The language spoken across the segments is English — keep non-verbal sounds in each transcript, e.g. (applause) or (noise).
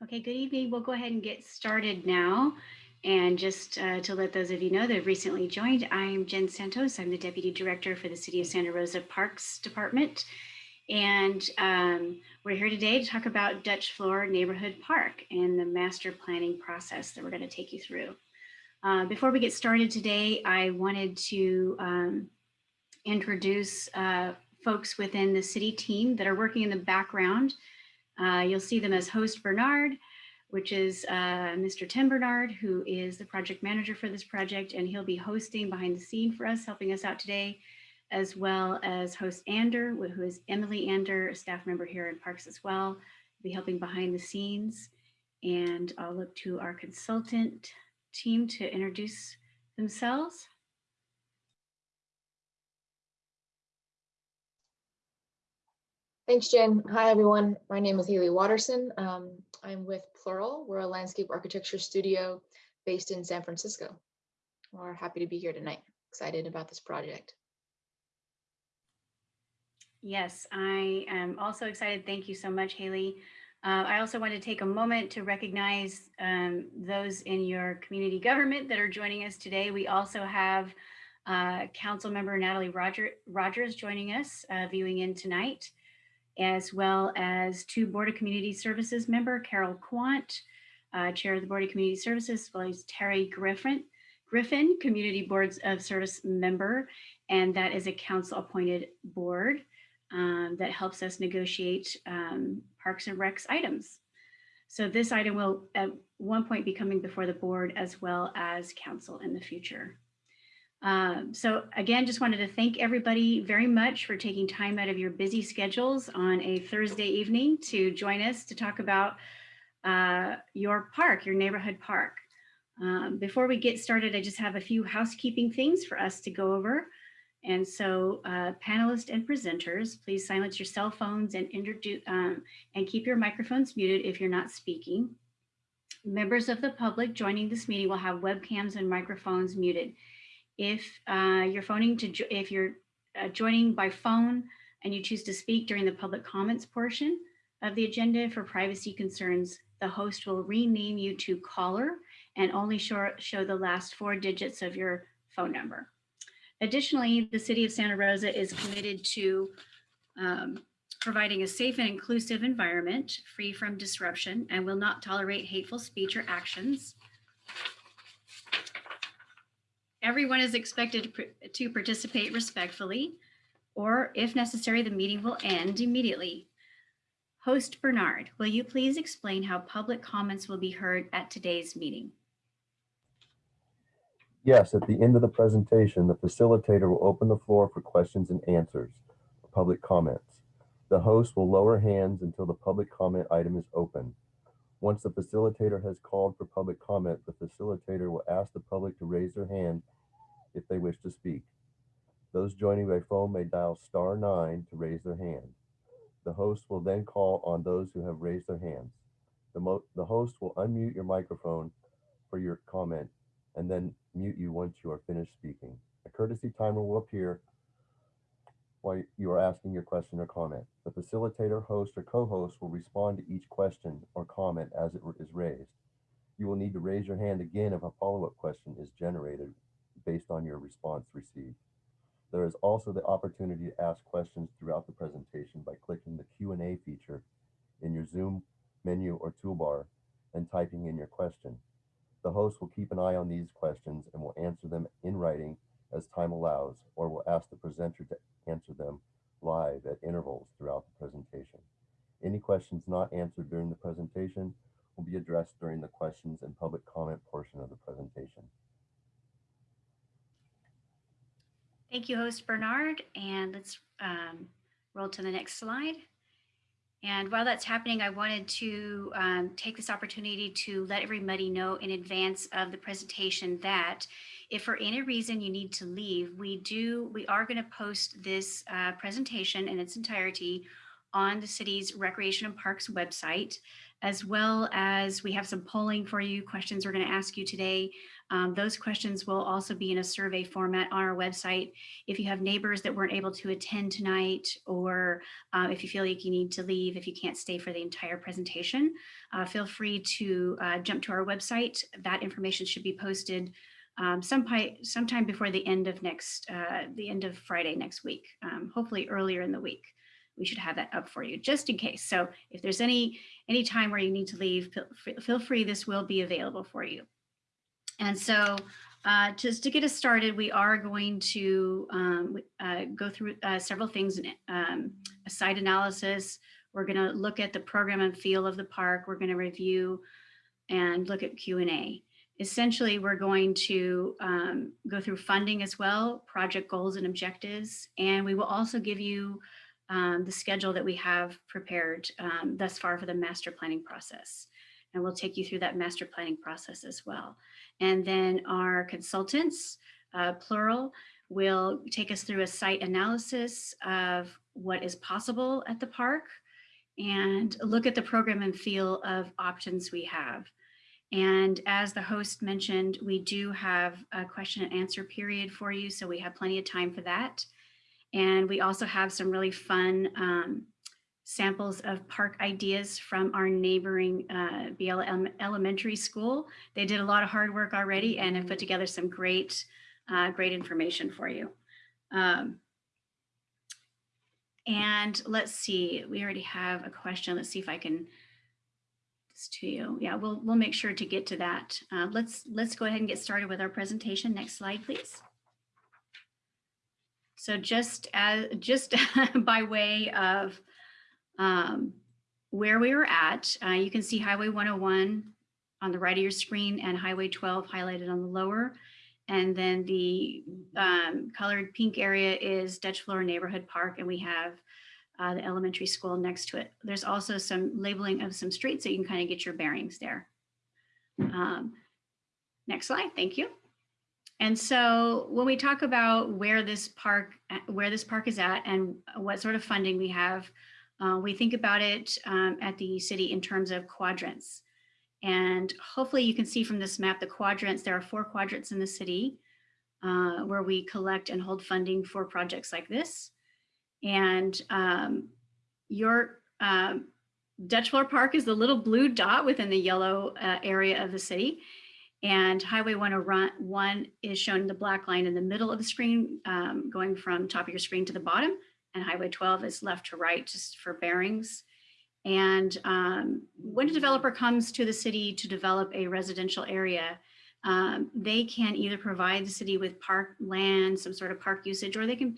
Okay, good evening. We'll go ahead and get started now. And just uh, to let those of you know that have recently joined, I'm Jen Santos. I'm the Deputy Director for the City of Santa Rosa Parks Department. And um, we're here today to talk about Dutch Flohr Neighborhood Park and the master planning process that we're going to take you through. Uh, before we get started today, I wanted to um, introduce uh, folks within the city team that are working in the background uh, you'll see them as host Bernard, which is uh, Mr. Tim Bernard, who is the project manager for this project, and he'll be hosting behind the scene for us, helping us out today, as well as host Ander, who is Emily Ander, a staff member here in Parks as well, be helping behind the scenes. And I'll look to our consultant team to introduce themselves. Thanks, Jen. Hi, everyone. My name is Haley Watterson. Um, I'm with Plural. We're a landscape architecture studio based in San Francisco. We're happy to be here tonight. Excited about this project. Yes, I am also excited. Thank you so much, Haley. Uh, I also want to take a moment to recognize um, those in your community government that are joining us today. We also have uh, Council Member Natalie Roger, Rogers joining us, uh, viewing in tonight as well as two Board of Community Services member, Carol Quant, uh, Chair of the Board of Community Services, as well as Terry Griffin, Griffin, Community Boards of Service member, and that is a council appointed board um, that helps us negotiate um, Parks and Recs items. So this item will at one point be coming before the board as well as council in the future. Um, so again, just wanted to thank everybody very much for taking time out of your busy schedules on a Thursday evening to join us to talk about uh, your park, your neighborhood park. Um, before we get started, I just have a few housekeeping things for us to go over. And so uh, panelists and presenters, please silence your cell phones and introduce um, and keep your microphones muted if you're not speaking. Members of the public joining this meeting will have webcams and microphones muted. If uh, you're phoning to, if you're uh, joining by phone and you choose to speak during the public comments portion of the agenda for privacy concerns, the host will rename you to caller and only show, show the last four digits of your phone number. Additionally, the city of Santa Rosa is committed to um, providing a safe and inclusive environment free from disruption and will not tolerate hateful speech or actions. Everyone is expected to, participate respectfully, or if necessary, the meeting will end immediately. Host Bernard, will you please explain how public comments will be heard at today's meeting? Yes, at the end of the presentation, the facilitator will open the floor for questions and answers, public comments. The host will lower hands until the public comment item is open. Once the facilitator has called for public comment, the facilitator will ask the public to raise their hand if they wish to speak. Those joining by phone may dial star nine to raise their hand. The host will then call on those who have raised their hands. The, the host will unmute your microphone for your comment and then mute you once you are finished speaking. A courtesy timer will appear while you are asking your question or comment. The facilitator, host, or co-host will respond to each question or comment as it is raised. You will need to raise your hand again if a follow-up question is generated based on your response received. There is also the opportunity to ask questions throughout the presentation by clicking the Q&A feature in your Zoom menu or toolbar and typing in your question. The host will keep an eye on these questions and will answer them in writing as time allows, or will ask the presenter to answer them live at intervals throughout the presentation. Any questions not answered during the presentation will be addressed during the questions and public comment portion of the presentation. Thank you, host Bernard. And let's um, roll to the next slide. And while that's happening, I wanted to um, take this opportunity to let everybody know in advance of the presentation that if for any reason you need to leave, we do, we are going to post this uh, presentation in its entirety on the city's Recreation and Parks website. as well as we have some polling for you, questions we're going to ask you today. Um, those questions will also be in a survey format on our website. If you have neighbors that weren't able to attend tonight, or uh, if you feel like you need to leave, if you can't stay for the entire presentation, uh, feel free to uh, jump to our website. That information should be posted um, sometime, sometime before the end of next, uh, the end of Friday next week, um, hopefully earlier in the week. We should have that up for you just in case. So if there's any, any time where you need to leave, feel, free, this will be available for you. And so uh, just to get us started, we are going to um, uh, go through uh, several things, um, a site analysis. We're going to look at the program and feel of the park. We're going to review and look at Q&A. Essentially, we're going to um, go through funding as well, project goals and objectives, and we will also give you um, the schedule that we have prepared um, thus far for the master planning process. And we'll take you through that master planning process as well. And then our consultants, uh, plural, will take us through a site analysis of what is possible at the park and look at the program and feel of options we have. And as the host mentioned, we do have a question and answer period for you. So we have plenty of time for that. And we also have some really fun um, samples of park ideas from our neighboring uh, Biella Elementary School. They did a lot of hard work already and have put together some great, uh, great information for you. Um, and let's see, we already have a question. Let's see if I can this to you. Yeah, we'll we'll make sure to get to that. Uh, let's let's go ahead and get started with our presentation. Next slide, please. So just as just (laughs) by way of um, where we were at, uh, you can see Highway 101 on the right of your screen and Highway 12 highlighted on the lower. And then the um, colored pink area is Dutch Flohr Neighborhood Park, and we have uh, the elementary school next to it. There's also some labeling of some streets so you can kind of get your bearings there. Um, next slide, thank you. And so when we talk about where this park, where this park is at and what sort of funding we have, uh, we think about it um, at the city in terms of quadrants. And hopefully you can see from this map, the quadrants, there are four quadrants in the city uh, where we collect and hold funding for projects like this. And um, your um, Dutch Flohr Park is the little blue dot within the yellow uh, area of the city. And Highway 101 is shown in the black line in the middle of the screen, um, going from top of your screen to the bottom. And Highway 12 is left to right, just for bearings. And um, when a developer comes to the city to develop a residential area, um, they can either provide the city with park land, some sort of park usage, or they can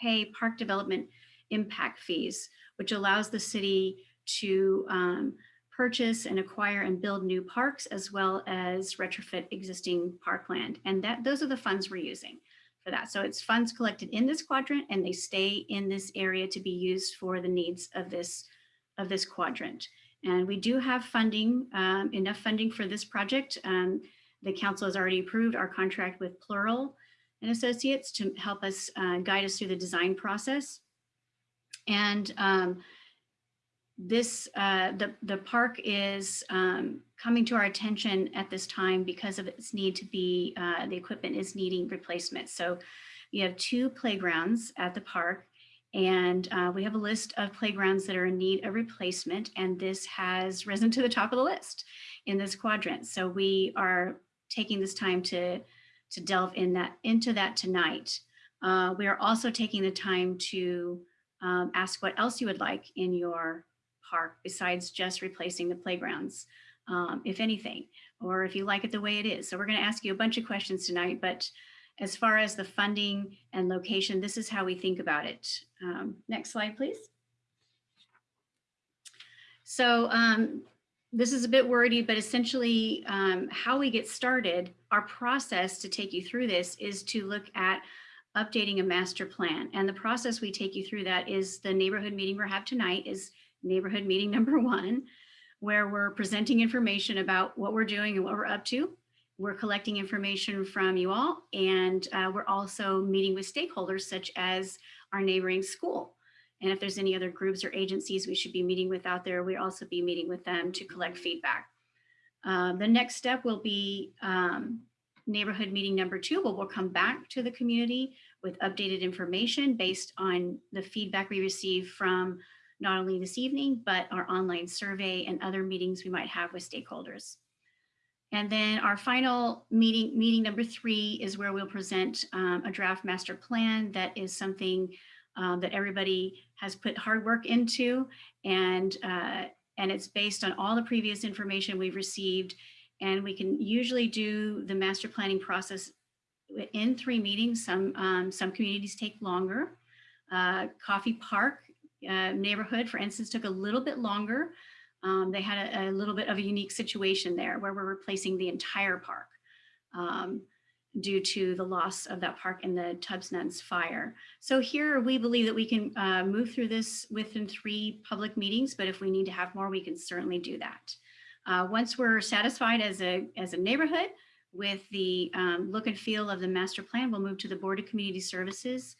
pay park development impact fees, which allows the city to um, purchase and acquire and build new parks as well as retrofit existing parkland. And that those are the funds we're using for that. So it's funds collected in this quadrant and they stay in this area to be used for the needs of this, of this quadrant. And we do have funding, um, enough funding for this project. Um, the council has already approved our contract with Plural and Associates to help us uh, guide us through the design process. And um, this, uh, the, the park is um, coming to our attention at this time because of its need to be, uh, the equipment is needing replacement. So you have two playgrounds at the park and uh, we have a list of playgrounds that are in need of replacement and this has risen to the top of the list in this quadrant. So we are taking this time to to delve in that into that tonight. Uh, we are also taking the time to um, ask what else you would like in your park besides just replacing the playgrounds, um, if anything, or if you like it the way it is. So we're going to ask you a bunch of questions tonight, but as far as the funding and location, this is how we think about it. Um, next slide, please. So um, this is a bit wordy, but essentially um, how we get started, our process to take you through this is to look at updating a master plan. And the process we take you through that is the neighborhood meeting we have tonight is neighborhood meeting number (laughs) one, where we're presenting information about what we're doing and what we're up to. We're collecting information from you all, and uh, we're also meeting with stakeholders such as our neighboring school And if there's any other groups or agencies we should be meeting with out there, we'll also be meeting with them to collect feedback. Uh, the next step will be um, neighborhood meeting number two, where we'll come back to the community with updated information based on the feedback we receive from not only this evening, but our online survey and other meetings we might have with stakeholders. And then our final meeting, meeting number three is where we'll present um, a draft master plan that is something um, that everybody has put hard work into and uh, and it's based on all the previous information we've received and we can usually do the master planning process in three meetings. Some um, some communities take longer. Uh, Coffey Park uh, neighborhood, for instance, took a little bit longer. Um, they had a, a, little bit of a unique situation there where we're replacing the entire park um, due to the loss of that park in the Tubbs Nuns fire. So here we believe that we can uh, move through this within three public meetings, but if we need to have more, we can certainly do that. Uh, once we're satisfied as a, as a neighborhood with the um, look and feel of the master plan, we'll move to the Board of Community Services.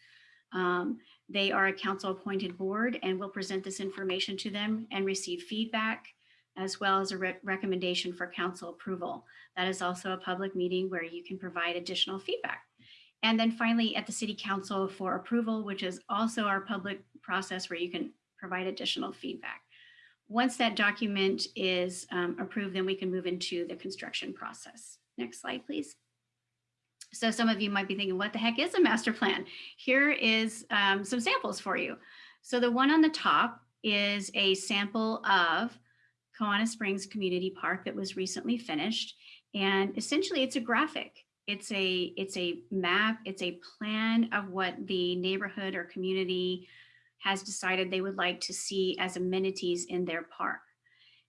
Um, they are a council appointed board and we'll present this information to them and receive feedback as well as a re recommendation for council approval. That is also a public meeting where you can provide additional feedback. And then finally at the city council for approval, which is also our public process where you can provide additional feedback. Once that document is um, approved, then we can move into the construction process. Next slide, please. So some of you might be thinking, what the heck is a master plan? Here is um, some samples for you. So the one on the top is a sample of Kawana Springs Community Park that was recently finished. And essentially it's a graphic. It's a, it's a map, it's a plan of what the neighborhood or community has decided they would like to see as amenities in their park.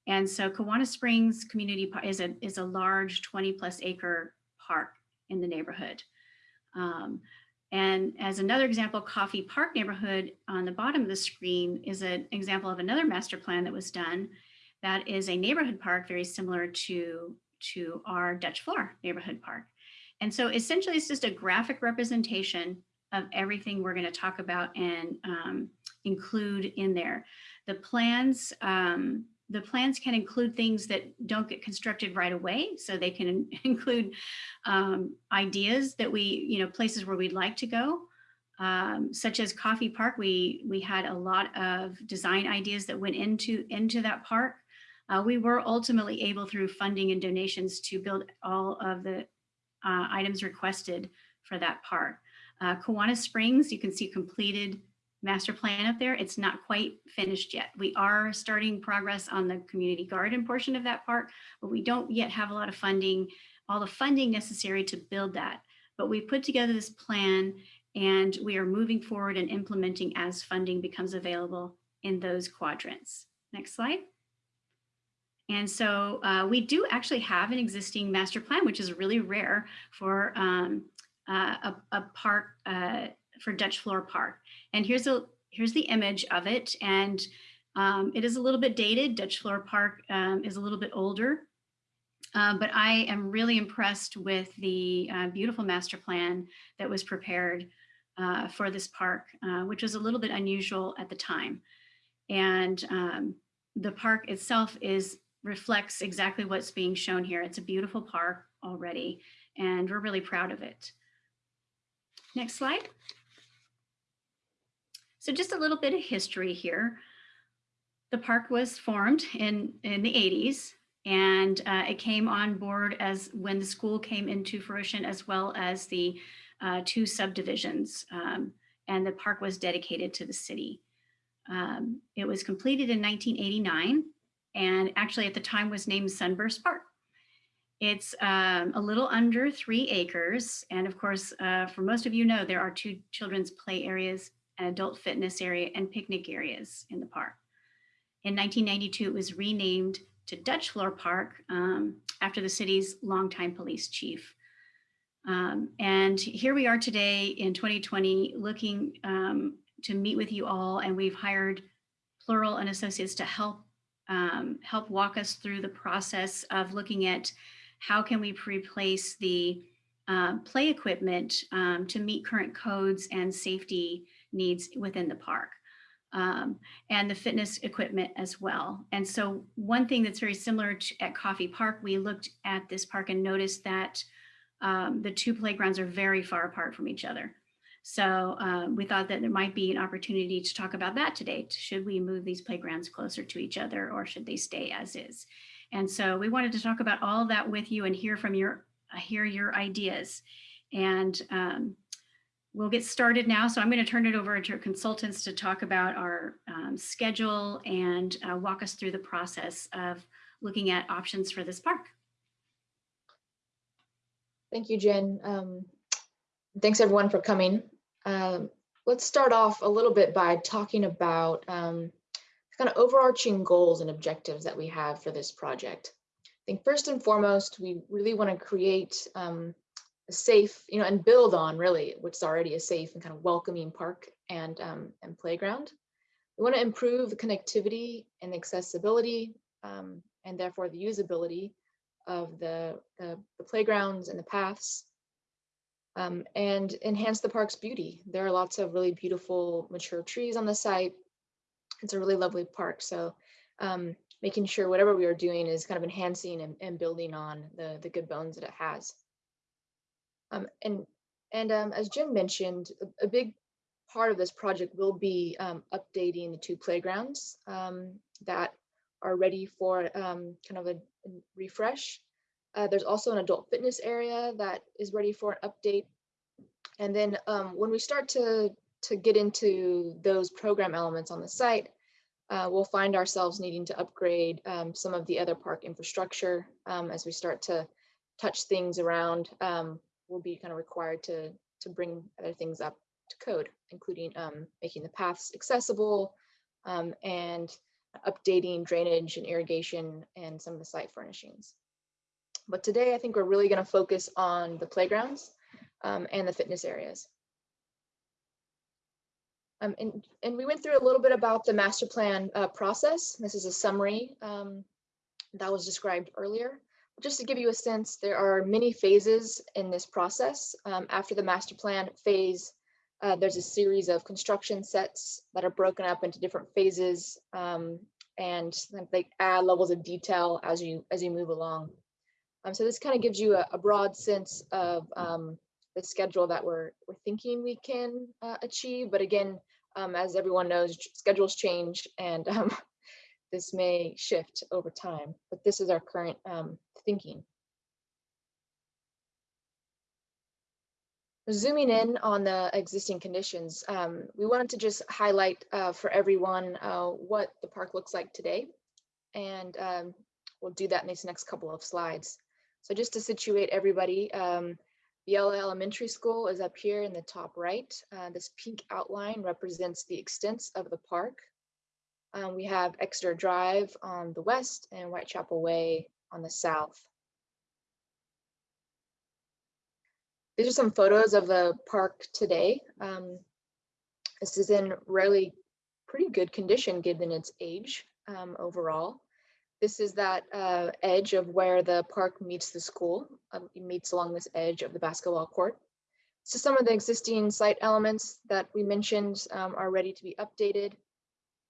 And so Kawana Springs Community Park is a, is a large 20 plus acre park in the neighborhood. Um, and as another example, Coffey Park neighborhood on the bottom of the screen is an example of another master plan that was done. That is a neighborhood park very similar to, to our Dutch Flohr neighborhood park. And so essentially it's just a graphic representation of everything we're gonna talk about and um, include in there. The plans um, the plans can include things that don't get constructed right away. So they can (laughs) include um, ideas that we, you know, places where we'd like to go, um, such as Coffey Park. We, we had a lot of design ideas that went into, into that park. Uh, we were ultimately able through funding and donations to build all of the uh, items requested for that park. Uh, Kawana Springs, you can see completed master plan up there. It's not quite finished yet. We are starting progress on the community garden portion of that park, but we don't yet have a lot of funding, all the funding necessary to build that. But we put together this plan and we are moving forward and implementing as funding becomes available in those quadrants. Next slide. And so uh, we do actually have an existing master plan, which is really rare for um, uh, a, a, park uh, for Dutch Flohr Park. And here's a here's the image of it. And um, it is a little bit dated. Dutch Flohr Park um, is a little bit older. Uh, but I am really impressed with the uh, beautiful master plan that was prepared uh, for this park, which was a little bit unusual at the time. And um, the park itself is reflects exactly what's being shown here. It's a beautiful park already, and we're really proud of it. Next slide. So just a little bit of history here. The park was formed in, in the 80s and uh, it came on board as when the school came into fruition as well as the uh, two subdivisions um, and the park was dedicated to the city. Um, it was completed in 1989 and actually at the time was named Sunburst Park. It's um, a little under three acres. And of course, uh, for most of you know, there are two children's play areas an adult fitness area and picnic areas in the park. In 1992, it was renamed to Dutch Flohr Park um, after the city's longtime police chief. Um, and here we are today in 2020 looking um, to meet with you all and we've hired Plural and Associates to help um, help walk us through the process of looking at how can we replace the uh, play equipment um, to meet current codes and safety needs within the park. um, and the fitness equipment as well. And so one thing that's very similar to at Coffey Park, we looked at this park and noticed that um, the two playgrounds are very far apart from each other. So um, we thought that there might be an opportunity to talk about that today. Should we move these playgrounds closer to each other or should they stay as is? And so we wanted to talk about all that with you and hear from your, uh, hear your ideas. And um, we'll get started now. So I'm going to turn it over to consultants to talk about our um, schedule and uh, walk us through the process of looking at options for this park. Thank you, Jen. Um, thanks everyone for coming. Um, let's start off a little bit by talking about um, kind of overarching goals and objectives that we have for this project. I think first and foremost, we really want to create um, a safe, you know, and build on really what's already a safe and kind of welcoming park and, um, and playground. We want to improve the connectivity and accessibility um, and therefore the usability of the, the, the playgrounds and the paths um, and enhance the park's beauty. There are lots of really beautiful mature trees on the site. It's a really lovely park. So um, making sure whatever we are doing is kind of enhancing and, and building on the, the good bones that it has. Um, and and um, as Jim mentioned, a, a, big part of this project will be um, updating the two playgrounds um, that are ready for kind of a refresh. Uh, there's also an adult fitness area that is ready for an update. And then um, when we start to, to get into those program elements on the site, uh, we'll find ourselves needing to upgrade um, some of the other park infrastructure um, as we start to touch things around. Um, we'll be kind of required to, to bring other things up to code, including um, making the paths accessible um, and updating drainage and irrigation and some of the site furnishings. But today, I think we're really going to focus on the playgrounds um, and the fitness areas. Um, and, and we went through a little bit about the master plan uh, process. This is a summary um, that was described earlier. Just to give you a sense, there are many phases in this process. Um, after the master plan phase, uh, there's a series of construction sets that are broken up into different phases um, and they add levels of detail as you as you move along. Um, so this kind of gives you a, a broad sense of um, the schedule that we're, we're thinking we can uh, achieve. But again, um, as everyone knows, schedules change and (laughs) um, this may shift over time, but this is our current um, thinking. Zooming in on the existing conditions, um, we wanted to just highlight uh, for everyone uh, what the park looks like today. And we'll do that in these next couple of slides. So just to situate everybody, um, Elementary School is up here in the top right. Uh, this pink outline represents the extents of the park. Um, we have Exeter Drive on the west and Whitechapel Way on the south. These are some photos of the park today. Um, this is in really pretty good condition given its age um, overall. This is that uh, edge of where the park meets the school. Um, it meets along this edge of the basketball court. So some of the existing site elements that we mentioned um, are ready to be updated.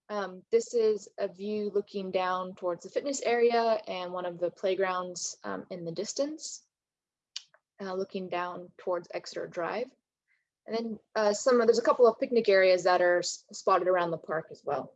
Um, this is a view looking down towards the fitness area and one of the playgrounds um, in the distance, uh, looking down towards Exeter Drive. And then uh, some, there's a couple of picnic areas that are spotted around the park as well.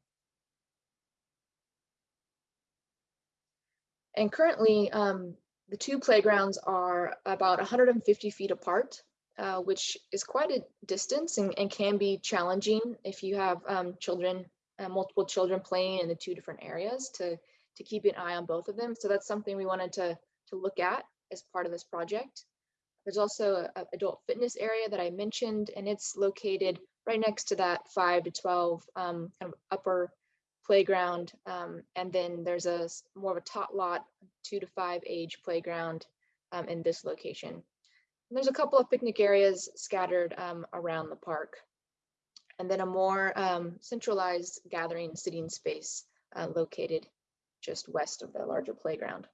And currently, um, the two playgrounds are about 150 feet apart, uh, which is quite a distance and, and, can be challenging if you have um, children, uh, multiple children playing in the two different areas to, to keep an eye on both of them. So that's something we wanted to, to look at as part of this project. There's also an adult fitness area that I mentioned, and it's located right next to that 5 to 12 um, kind of upper playground. Um, and then there's a more of a tot lot, two to five age playground um, in this location. And there's a couple of picnic areas scattered um, around the park. And then a more um, centralized gathering sitting space uh, located just west of the larger playground.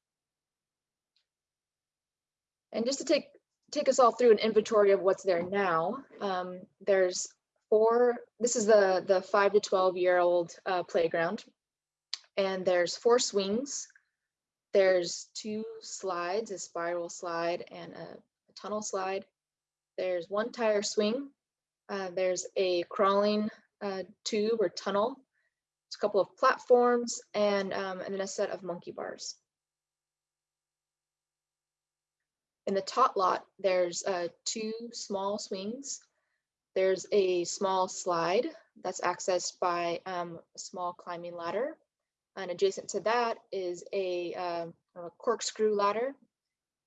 And just to take take us all through an inventory of what's there now, um, there's four, this is the, the five to 12 year old uh, playground. And there's four swings. There's two slides, a spiral slide and a, a tunnel slide. There's one tire swing. Uh, there's a crawling uh, tube or tunnel. There's a couple of platforms and, um, and then a set of monkey bars. In the tot lot, there's uh, two small swings. There's a small slide that's accessed by um, a small climbing ladder. And adjacent to that is a, um, a corkscrew ladder.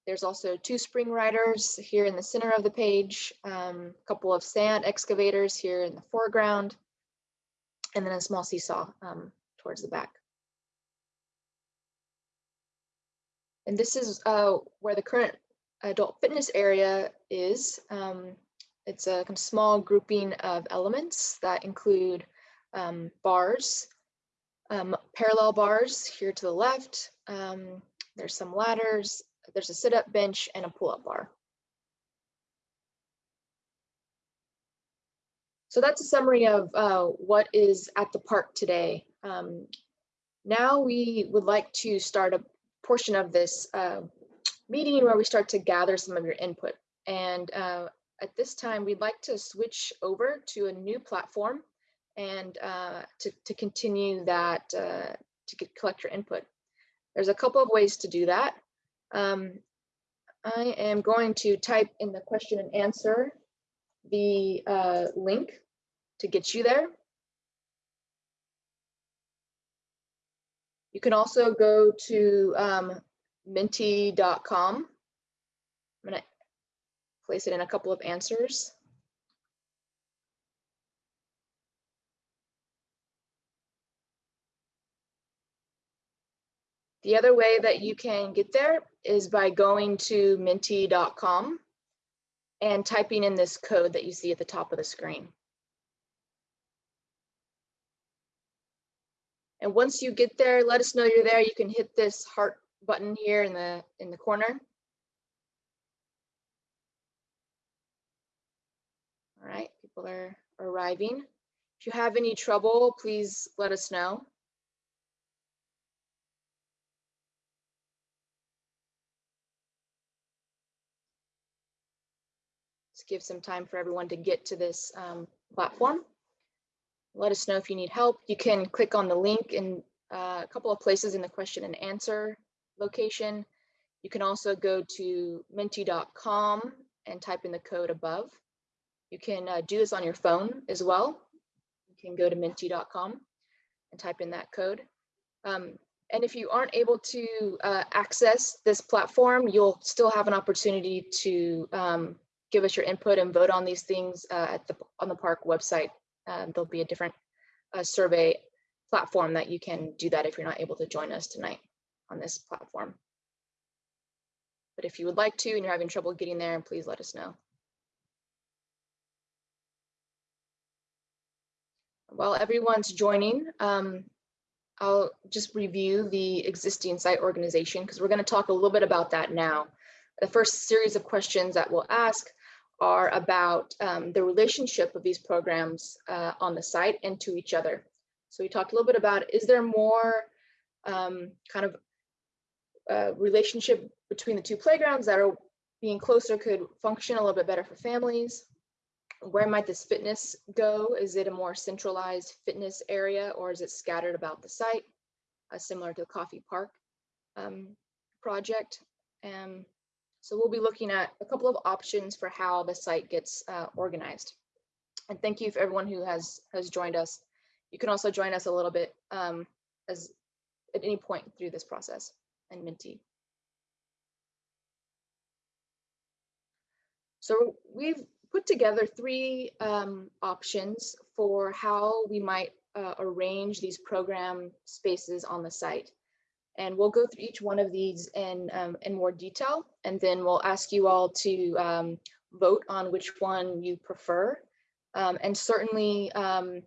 There's also two spring riders here in the center of the page, um, a couple of sand excavators here in the foreground, and then a small seesaw um, towards the back. And this is uh, where the current adult fitness area is. Um, it's a small grouping of elements that include um, bars, um, parallel bars here to the left. Um, there's some ladders, there's a sit-up bench and a pull-up bar. So that's a summary of uh, what is at the park today. Um, now we would like to start a portion of this uh, meeting where we start to gather some of your input. And uh, at this time, we'd like to switch over to a new platform and uh, to, to continue that, uh, to get, collect your input. There's a couple of ways to do that. Um, I am going to type in the question and answer the uh, link to get you there. You can also go to um, menti.com. I'm going to place it in a couple of answers. The other way that you can get there is by going to menti.com and typing in this code that you see at the top of the screen. And once you get there, let us know you're there. You can hit this heart button here in the in the corner. All right, people are arriving. If you have any trouble, please let us know. Let's give some time for everyone to get to this um, platform. Let us know if you need help. You can click on the link in uh, a couple of places in the question and answer location. You can also go to menti.com and type in the code above. You can uh, do this on your phone as well. You can go to menti.com and type in that code. Um, and if you aren't able to uh, access this platform, you'll still have an opportunity to um, give us your input and vote on these things uh, at the on the park website. Um, there'll be a different uh, survey platform that you can do that if you're not able to join us tonight on this platform. But if you would like to and you're having trouble getting there, please let us know. While everyone's joining, um, I'll just review the existing site organization because we're going to talk a little bit about that now. The first series of questions that we'll ask are about um, the relationship of these programs uh, on the site and to each other. So we talked a little bit about, is there more um, kind of uh, relationship between the two playgrounds that are being closer could function a little bit better for families? Where might this fitness go? Is it a more centralized fitness area or is it scattered about the site, uh, similar to the Coffey Park um, project? Um, so we'll be looking at a couple of options for how the site gets uh, organized. And thank you for everyone who has has joined us. You can also join us a little bit um, as at any point through this process and Menti. So we've put together three um, options for how we might uh, arrange these program spaces on the site. And we'll go through each one of these in, um, in more detail, and then we'll ask you all to um, vote on which one you prefer. Um, and certainly, um,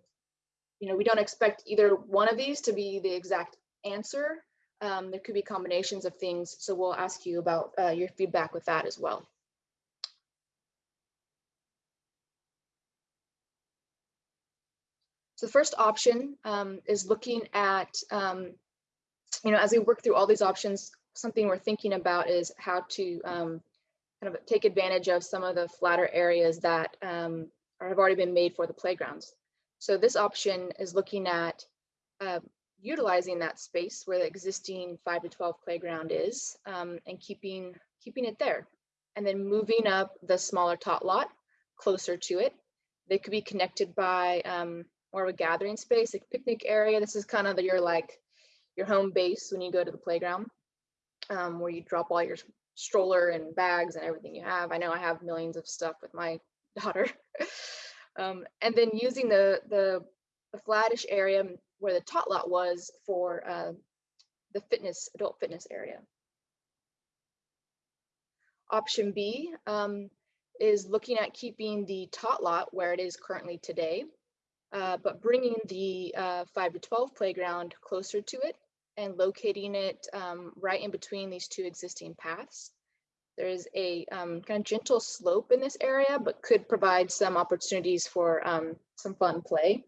you know, we don't expect either one of these to be the exact answer. Um, there could be combinations of things, so we'll ask you about uh, your feedback with that as well. So the first option um, is looking at, um, you know, as we work through all these options, something we're thinking about is how to um, kind of take advantage of some of the flatter areas that um, have already been made for the playgrounds. So this option is looking at uh, utilizing that space where the existing 5 to 12 playground is um, and keeping keeping it there and then moving up the smaller tot lot closer to it. They could be connected by um, more of a gathering space, like picnic area. This is kind of your like your home base when you go to the playground, um, where you drop all your stroller and bags and everything you have. I know I have millions of stuff with my (laughs) daughter. um, and then using the, the the flattish area where the tot lot was for uh, the fitness adult fitness area. Option B um, is looking at keeping the tot lot where it is currently today, uh, but bringing the uh, 5 to 12 playground closer to it and locating it um, right in between these two existing paths. There is a um, kind of gentle slope in this area, but could provide some opportunities for um, some fun play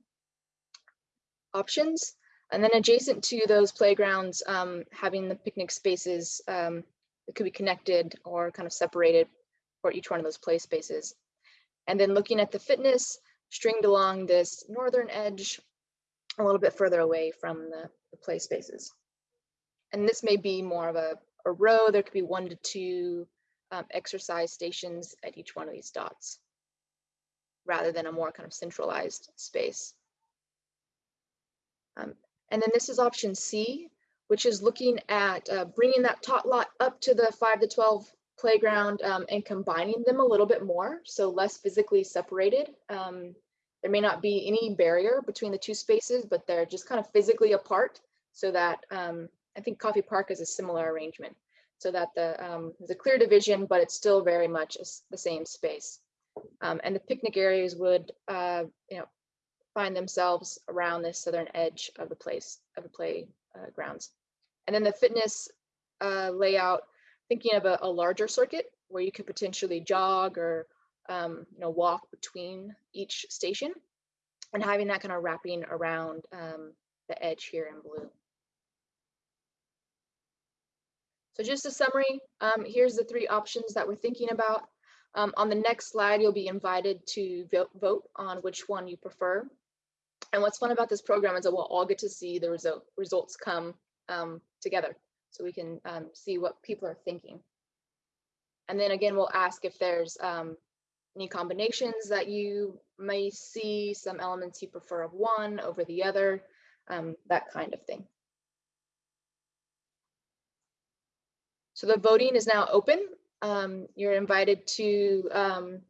options. And then adjacent to those playgrounds, um, having the picnic spaces um, that could be connected or kind of separated for each one of those play spaces. And then looking at the fitness stringed along this northern edge a little bit further away from the, the play spaces. And this may be more of a, a row. There could be one to two um, exercise stations at each one of these dots rather than a more kind of centralized space. Um, and then this is option C, which is looking at uh, bringing that tot lot up to the 5 to 12 playground um, and combining them a little bit more, so less physically separated. Um, there may not be any barrier between the two spaces, but they're just kind of physically apart so that um, I think Coffey Park is a similar arrangement so that the um, there's a clear division, but it's still very much the same space. Um, and the picnic areas would, uh, you know, find themselves around this southern edge of the place of the play uh. And then the fitness uh, layout, thinking of a, a, larger circuit where you could potentially jog or um, you know walk between each station, and having that kind of wrapping around um, the edge here in blue. So just a summary, um, here's the three options that we're thinking about. Um, on the next slide, you'll be invited to vote, vote on which one you prefer. And what's fun about this program is that we'll all get to see the result, results come um, together so we can um, see what people are thinking. And then again, we'll ask if there's um, any combinations that you may see, some elements you prefer of one over the other, um, that kind of thing. So the voting is now open. Um, you're invited to um,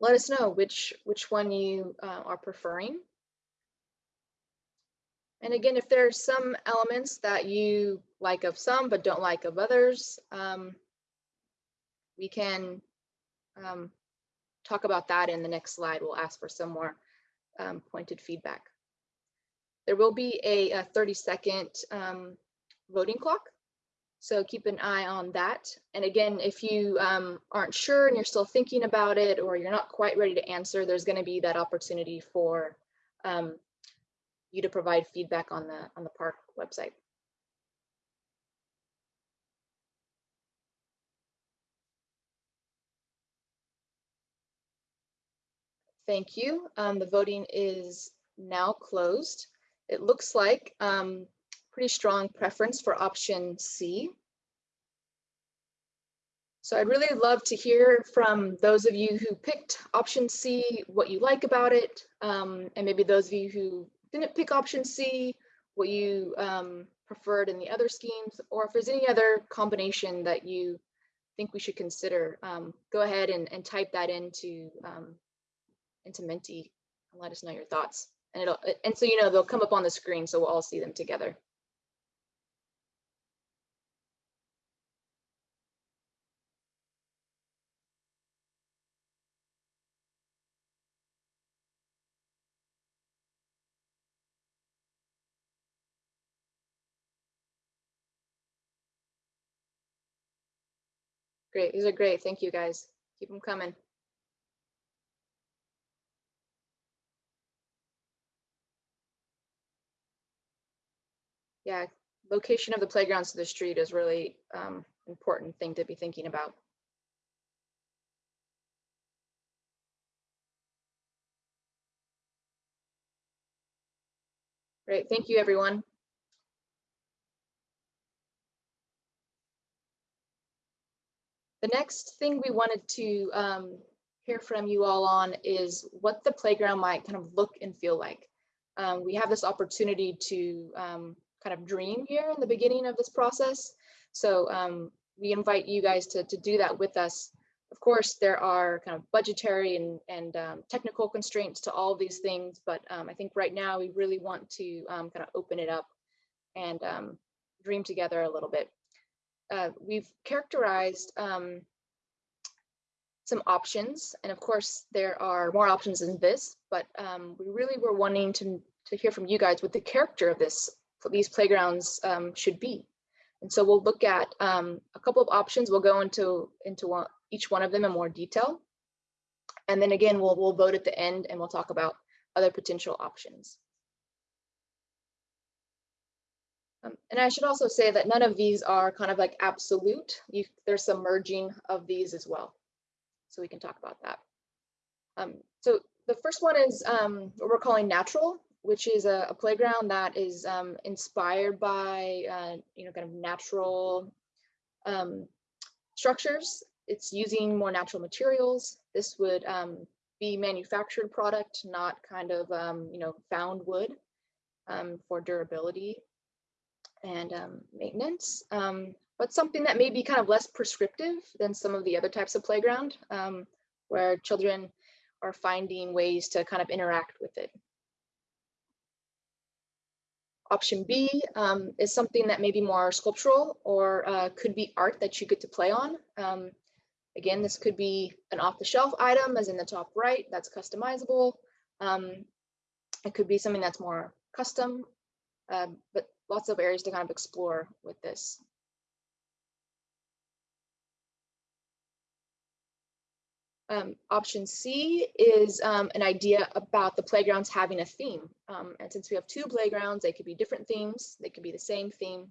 let us know which, which one you uh, are preferring. And again, if there are some elements that you like of some but don't like of others, um, we can um, talk about that in the next slide. We'll ask for some more um, pointed feedback. There will be a, a 30 second um, voting clock. So keep an eye on that. And again, if you um, aren't sure and you're still thinking about it or you're not quite ready to answer, there's going to be that opportunity for um, you to provide feedback on the on the park website. Thank you. Um, the voting is now closed. It looks like um, pretty strong preference for option C. So I'd really love to hear from those of you who picked option C, what you like about it, um, and maybe those of you who didn't pick option C, what you um, preferred in the other schemes, or if there's any other combination that you think we should consider, um, go ahead and, and, type that into um, into Menti and let us know your thoughts. And it'll and so you know they'll come up on the screen, so we'll all see them together. Great. These are great. Thank you guys. Keep them coming. Yeah, location of the playgrounds to the street is really um, important thing to be thinking about. Great, thank you everyone. The next thing we wanted to um, hear from you all on is what the playground might kind of look and feel like. Um, we have this opportunity to um, kind of dream here in the beginning of this process. So um, we invite you guys to, to do that with us. Of course, there are kind of budgetary and, and um, technical constraints to all these things, but um, I think right now we really want to kind of open it up and dream together a little bit. Uh, we've characterized um, some options, and of course there are more options than this, but um, we really were wanting to, to hear from you guys what the character of this these playgrounds um, should be. And so we'll look at um, a couple of options. We'll go into, into one, each one of them in more detail. And then again, we'll, we'll vote at the end and we'll talk about other potential options. Um, and I should also say that none of these are kind of like absolute. You, there's some merging of these as well. So we can talk about that. Um, so the first one is um, what we're calling natural which is a, a playground that is um, inspired by, uh, you know, kind of natural um, structures. It's using more natural materials. This would um, be manufactured product, not kind of, you know, found wood for durability and um, maintenance, but something that may be kind of less prescriptive than some of the other types of playground where children are finding ways to kind of interact with it. Option B um, is something that may be more sculptural or uh, could be art that you get to play on. Um, again, this could be an off-the-shelf item as in the top right, that's customizable. Um, it could be something that's more custom, uh, but lots of areas to kind of explore with this. Um, option C is um, an idea about the playgrounds having a theme. Um, and since we have two playgrounds, they could be different themes, they could be the same theme.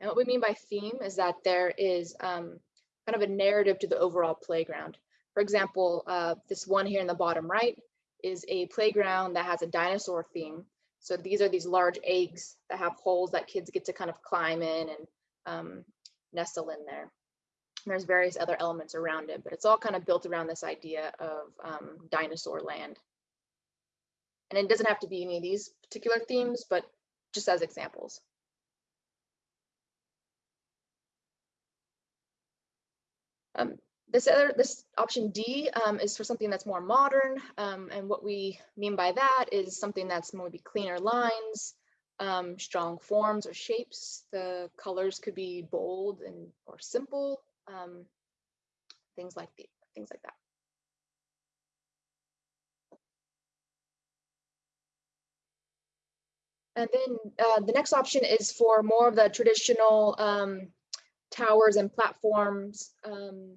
And what we mean by theme is that there is um, kind of a narrative to the overall playground. For example, uh, this one here in the bottom right is a playground that has a dinosaur theme. So these are these large eggs that have holes that kids get to kind of climb in and um, nestle in there there's various other elements around it, but it's all kind of built around this idea of um, dinosaur land. And it doesn't have to be any of these particular themes, but just as examples. Um, this other, this option D um, is for something that's more modern. Um, and what we mean by that is something that's maybe cleaner lines, um, strong forms or shapes. The colors could be bold and or simple um, things like the, things like that. And then uh, the next option is for more of the traditional um, towers and platforms um,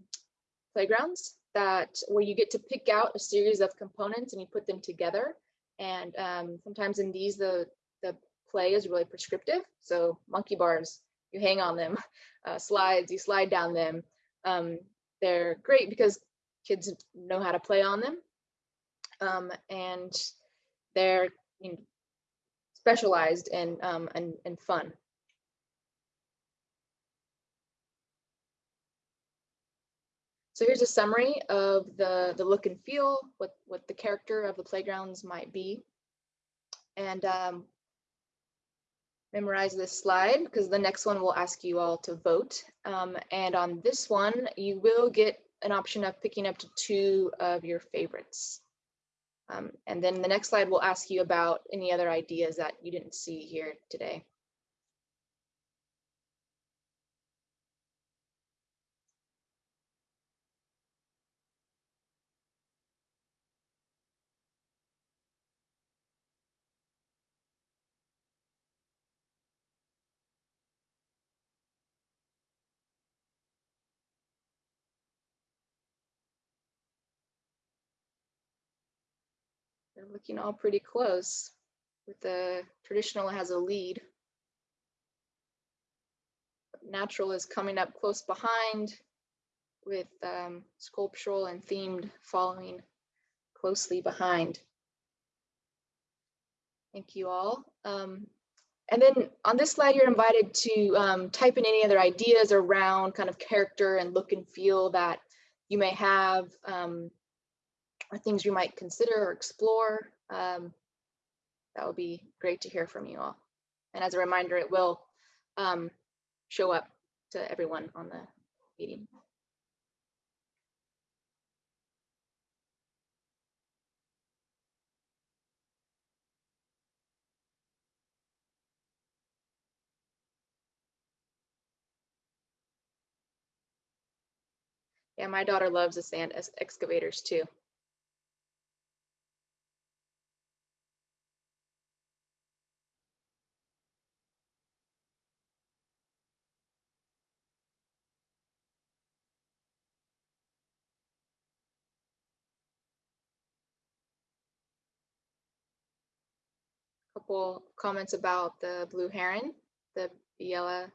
playgrounds that where you get to pick out a series of components and you put them together. And um, sometimes in these, the, the play is really prescriptive. So monkey bars, you hang on them, (laughs) uh, slides, you slide down them. Um, they're great because kids know how to play on them. Um, and they're you know, specialized and, um, and, and fun. So here's a summary of the, the look and feel, what, what the character of the playgrounds might be. And um, memorize this slide because the next one will ask you all to vote. Um, and on this one, you will get an option of picking up to two of your favorites. Um, and then the next slide will ask you about any other ideas that you didn't see here today. Looking all pretty close with the traditional has a lead. natural is coming up close behind with um, sculptural and themed following closely behind. Thank you all. Um, and then on this slide, you're invited to um, type in any other ideas around kind of character and look and feel that you may have um, or things you might consider or explore. Um, that would be great to hear from you all. And as a reminder, it will um, show up to everyone on the meeting. Yeah, my daughter loves the sand excavators too. Couple comments about the blue heron, the Biella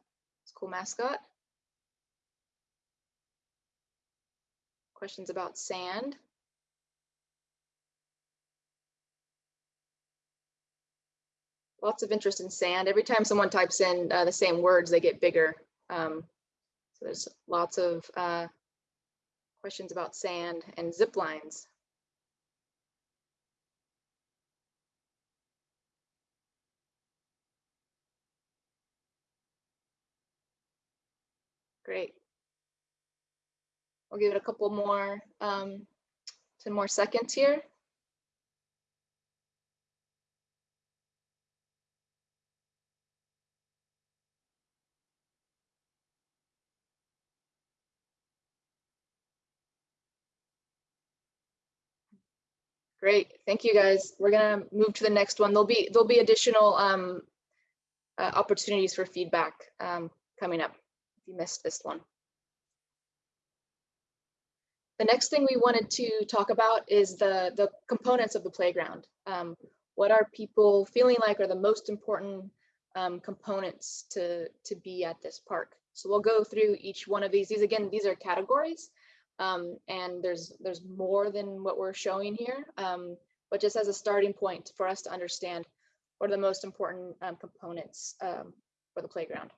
school mascot. Questions about sand. Lots of interest in sand. Every time someone types in uh, the same words, they get bigger. Um, so there's lots of uh, questions about sand and zip lines. Great. We'll give it a couple more, um, 10 more seconds here. Great, thank you guys. We're gonna move to the next one. There'll be, there'll be additional um, uh, opportunities for feedback um, coming up you missed this one. The next thing we wanted to talk about is the, the components of the playground. Um, what are people feeling like are the most important um, components to, to be at this park? So we'll go through each one of these. These again, these are categories. Um, and there's there's more than what we're showing here, um, but just as a starting point for us to understand what are the most important um, components um, for the playground.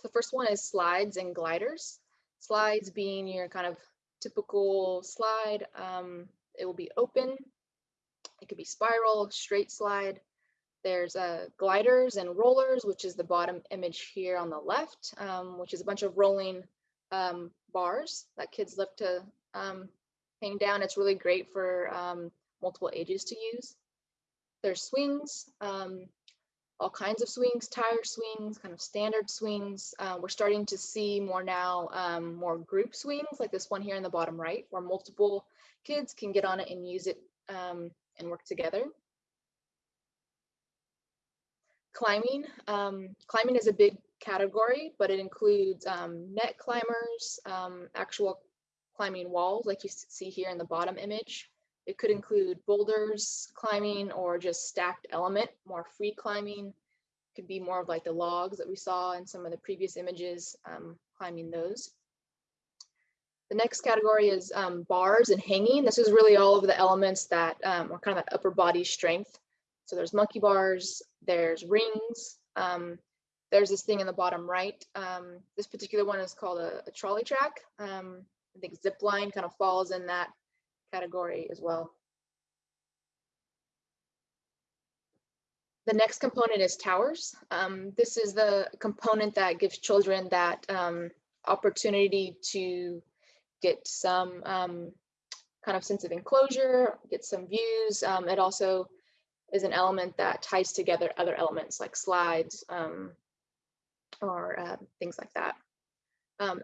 So the first one is slides and gliders. Slides being your kind of typical slide. Um, it will be open. It could be spiral, straight slide. There's uh, gliders and rollers, which is the bottom image here on the left, um, which is a bunch of rolling um, bars that kids love to um, hang down. It's really great for um, multiple ages to use. There's swings, um, all kinds of swings, tire swings, kind of standard swings. Uh, we're starting to see more now, um, more group swings like this one here in the bottom right, where multiple kids can get on it and use it and work together climbing. Um, climbing is a big category, but it includes um, net climbers, um, actual climbing walls like you see here in the bottom image. It could include boulders climbing or just stacked element, more free climbing. Could be more of like the logs that we saw in some of the previous images, um, climbing those. The next category is um, bars and hanging. This is really all of the elements that um, are kind of upper body strength. So there's monkey bars, there's rings. Um, there's this thing in the bottom right. Um, this particular one is called a, a trolley track. Um, I think zip line kind of falls in that category as well. The next component is towers. Um, this is the component that gives children that um, opportunity to get some um, kind of sense of enclosure, get some views. it also is an element that ties together other elements like slides um, or uh, things like that. Um,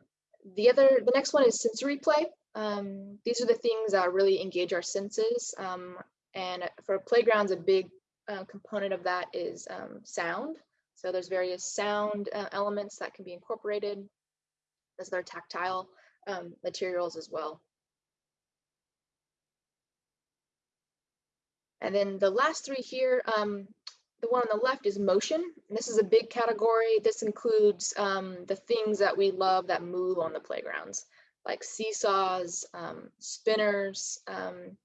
the other, the next one is sensory play. Um, these are the things that really engage our senses. Um, and for playgrounds, a big uh, component of that is um, sound. So there's various sound uh, elements that can be incorporated. There's their tactile um, materials as well. And then the last three here, um, the one on the left is motion. And this is a big category. This includes um, the things that we love that move on the playgrounds, like seesaws, um, spinners, um,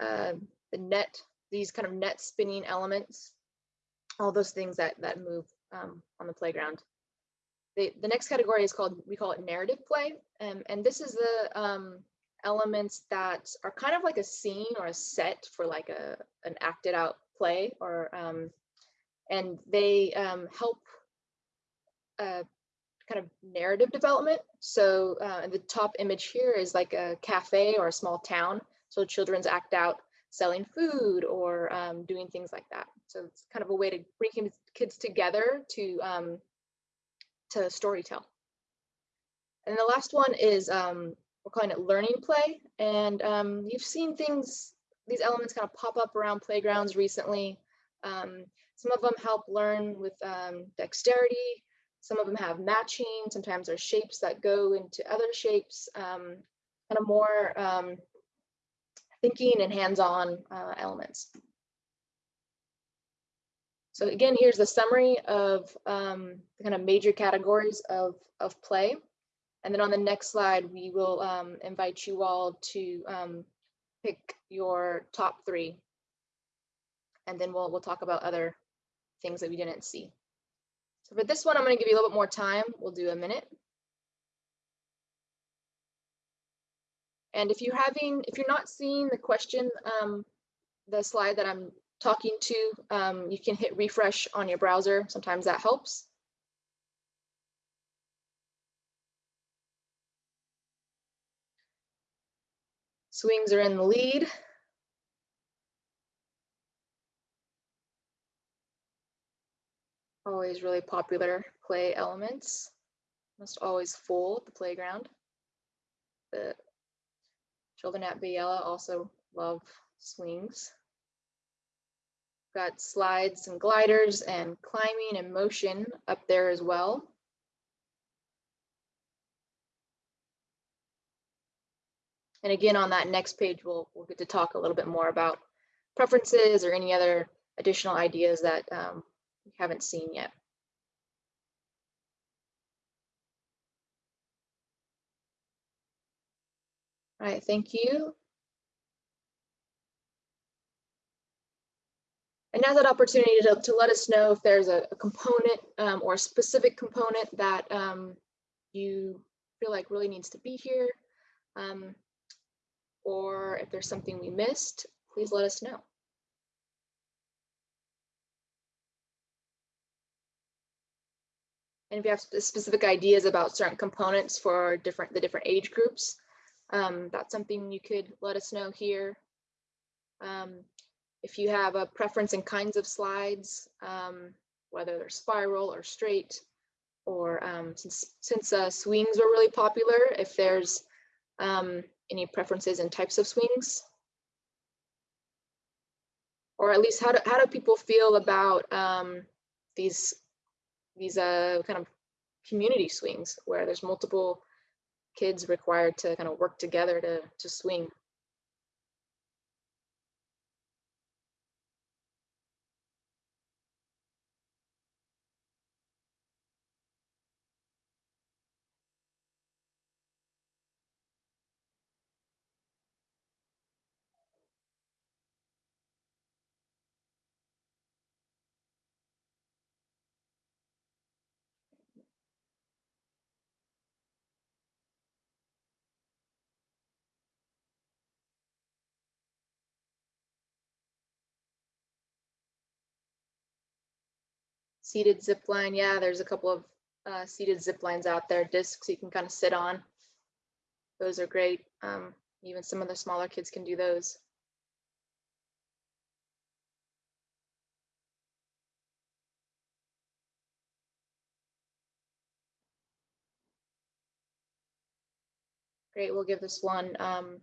uh, the net, these kind of net spinning elements, all those things that that move um, on the playground. The, the next category is called, we call it narrative play. Um, and this is the um, elements that are kind of like a scene or a set for like a an acted out play or um, and they help uh, kind of narrative development. So uh, the top image here is like a cafe or a small town. So children's act out selling food or um, doing things like that. So it's kind of a way to bring kids- together to um, to storytell. And the last one is um, we're calling it learning play. And um, you've seen things, these elements kind of pop up around playgrounds recently. Um, some of them help learn with um, dexterity. Some of them have matching. Sometimes there's shapes that go into other shapes. Um, kind of more um, thinking and hands-on uh, elements. So again, here's the summary of um, the kind of major categories of, of play. And then on the next slide, we will um, invite you all to um, pick your top three. And then we'll, we'll talk about other things that we didn't see. So for this one, I'm going to give you a little bit more time. We'll do a minute. And if you're having, if you're not seeing the question, um, the slide that I'm talking to, um, you can hit refresh on your browser. Sometimes that helps. Swings are in the lead. Always really popular play elements. Almost always at the playground. The children at Biella also love swings. Got slides and gliders and climbing and motion up there as well. And again, on that next page, we'll, we'll get to talk a little bit more about preferences or any other additional ideas that um, we haven't seen yet. All right, thank you. And now's that opportunity to, to let us know if there's a, a component um, or a specific component that um, you feel like really needs to be here. Um, or if there's something we missed, please let us know. And if you have specific ideas about certain components for different the different age groups, um, that's something you could let us know here. Um, if you have a preference in kinds of slides, um, whether they're spiral or straight, or um, since since uh, swings were really popular, if there's um, any preferences in types of swings, or at least how do how do people feel about um, these these uh, kind of community swings where there's multiple kids required to kind of work together to to swing. Seated zip line, yeah, there's a couple of uh, seated zip lines out there, discs you can kind of sit on. Those are great. Um, even some of the smaller kids can do those. Great, we'll give this one um,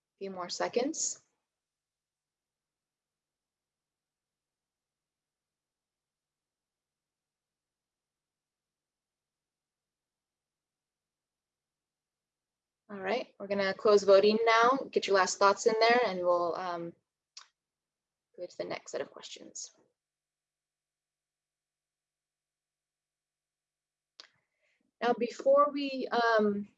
a few more seconds. All right, we're gonna close voting now. Get your last thoughts in there and we'll um, go to the next set of questions. Now, before we um,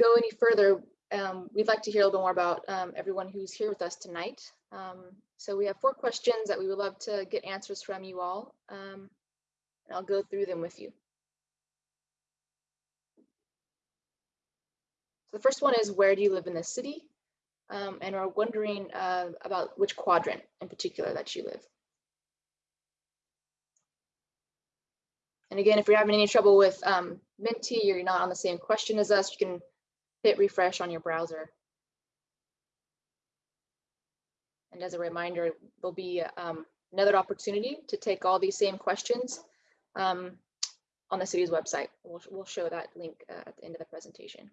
go any further, um, we'd like to hear a little more about um, everyone who's here with us tonight. Um, so we have four questions that we would love to get answers from you all. Um, and I'll go through them with you. The first one is where do you live in the city? Um, and are wondering uh, about which quadrant in particular that you live. And again, if you're having any trouble with um, or you're not on the same question as us, you can hit refresh on your browser. And as a reminder, there'll be um, another opportunity to take all these same questions um, on the city's website. We'll, we'll show that link uh, at the end of the presentation.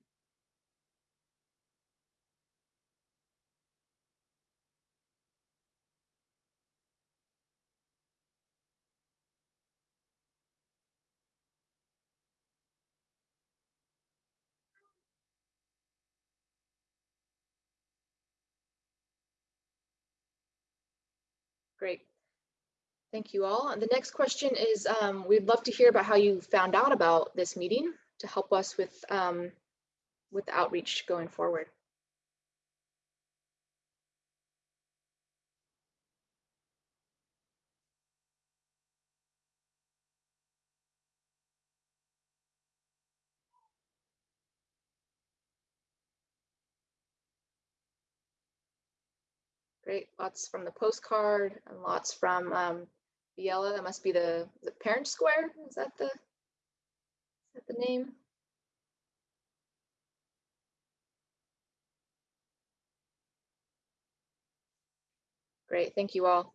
Great. Thank you all. The next question is, um, we'd love to hear about how you found out about this meeting to help us with, um, with the outreach going forward. Lots from the postcard and lots from um. That must be the, the parent square. Is that the, is that the name? Great, thank you all.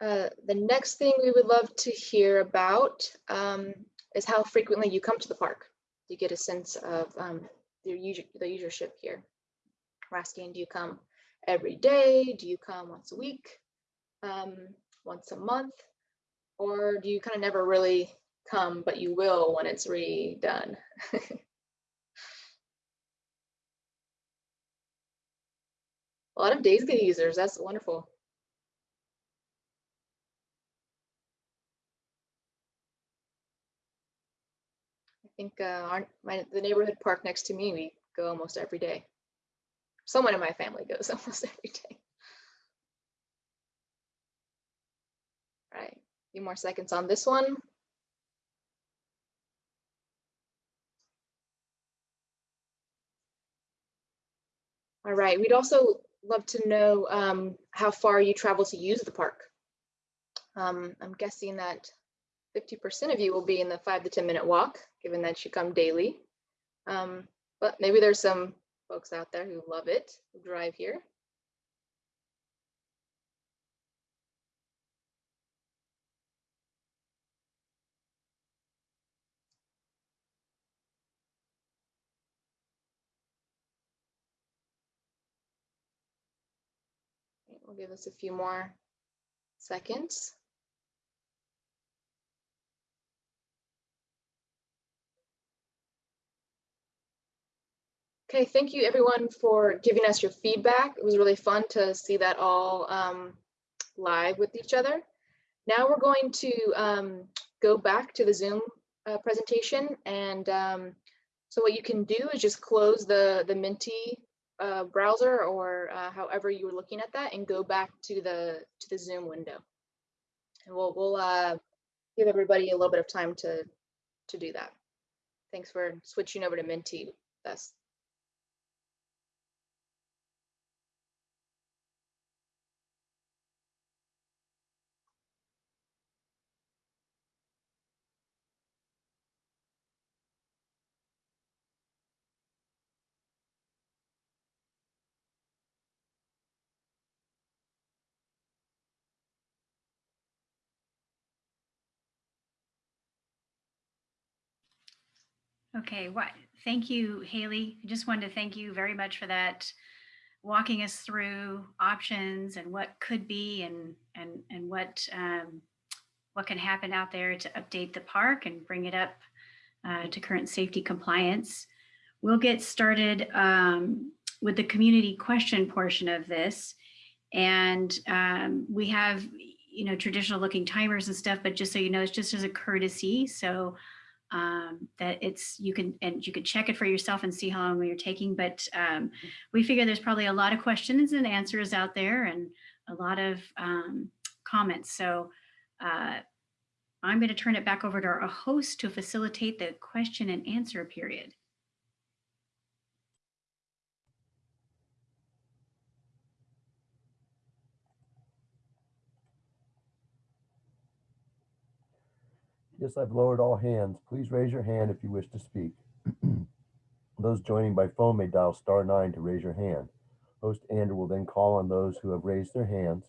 Uh, the next thing we would love to hear about um, is how frequently you come to the park. You get a sense of um, the, user, the usership here. We're asking, do you come every day? Do you come once a week, um, once a month? Or do you kind of never really come, but you will when it's redone? (laughs) a lot of days get users. That's wonderful. I think uh, our, my, the neighborhood park next to me, we go almost every day someone in my family goes (laughs) almost every day. All right, a few more seconds on this one. All right, we'd also love to know um, how far you travel to use the park. Um, I'm guessing that 50% of you will be in the five to 10 minute walk, given that you come daily. Um, but maybe there's some folks out there who love it, who drive here. We'll give us a few more seconds. Okay, thank you everyone for giving us your feedback. It was really fun to see that all um, live with each other. Now we're going to um, go back to the Zoom uh, presentation. And um, so what you can do is just close the, the Menti uh, browser or uh, however you were looking at that and go back to the, to the Zoom window. And we'll, we'll uh, give everybody a little bit of time to, to do that. Thanks for switching over to Menti. That's Okay, what? Thank you, Haley. I just wanted to thank you very much for that, walking us through options and what could be and and and what um, what can happen out there to update the park and bring it up uh, to current safety compliance. We'll get started um, with the community question portion of this. And um, we have, you know, traditional looking timers and stuff, but just so you know, it's just as a courtesy. So um, that it's, you can, and you can check it for yourself and see how long you're taking. But um, we figure there's probably a lot of questions and answers out there and a lot of um, comments. So uh, I'm going to turn it back over to our host to facilitate the question and answer period. Yes, I've lowered all hands. Please raise your hand if you wish to speak. (clears throat) Those joining by phone may dial star nine to raise your hand. Host Andrew will then call on those who have raised their hands.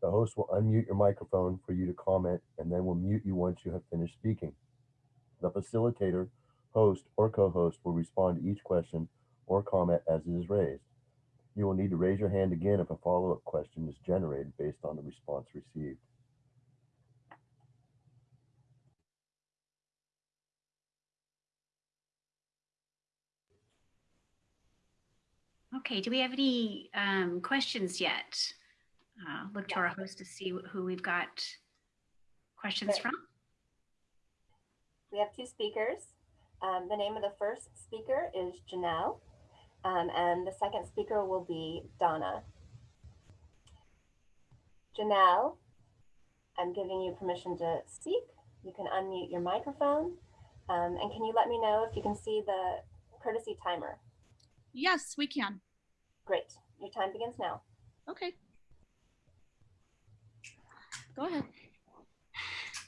The host will unmute your microphone for you to comment and then will mute you once you have finished speaking. The facilitator, host, or co-host will respond to each question or comment as it is raised. You will need to raise your hand again if a follow-up question is generated based on the response received. Okay, do we have any um, questions yet? Uh, Look to our host to see who we've got questions Okay. from. We have two speakers. Um, the name of the first speaker is Janelle, um, and the second speaker will be Donna. Janelle, I'm giving you permission to speak. You can unmute your microphone. Um, and can you let me know if you can see the courtesy timer? Yes, we can. Great. Your time begins now. Okay. Go ahead.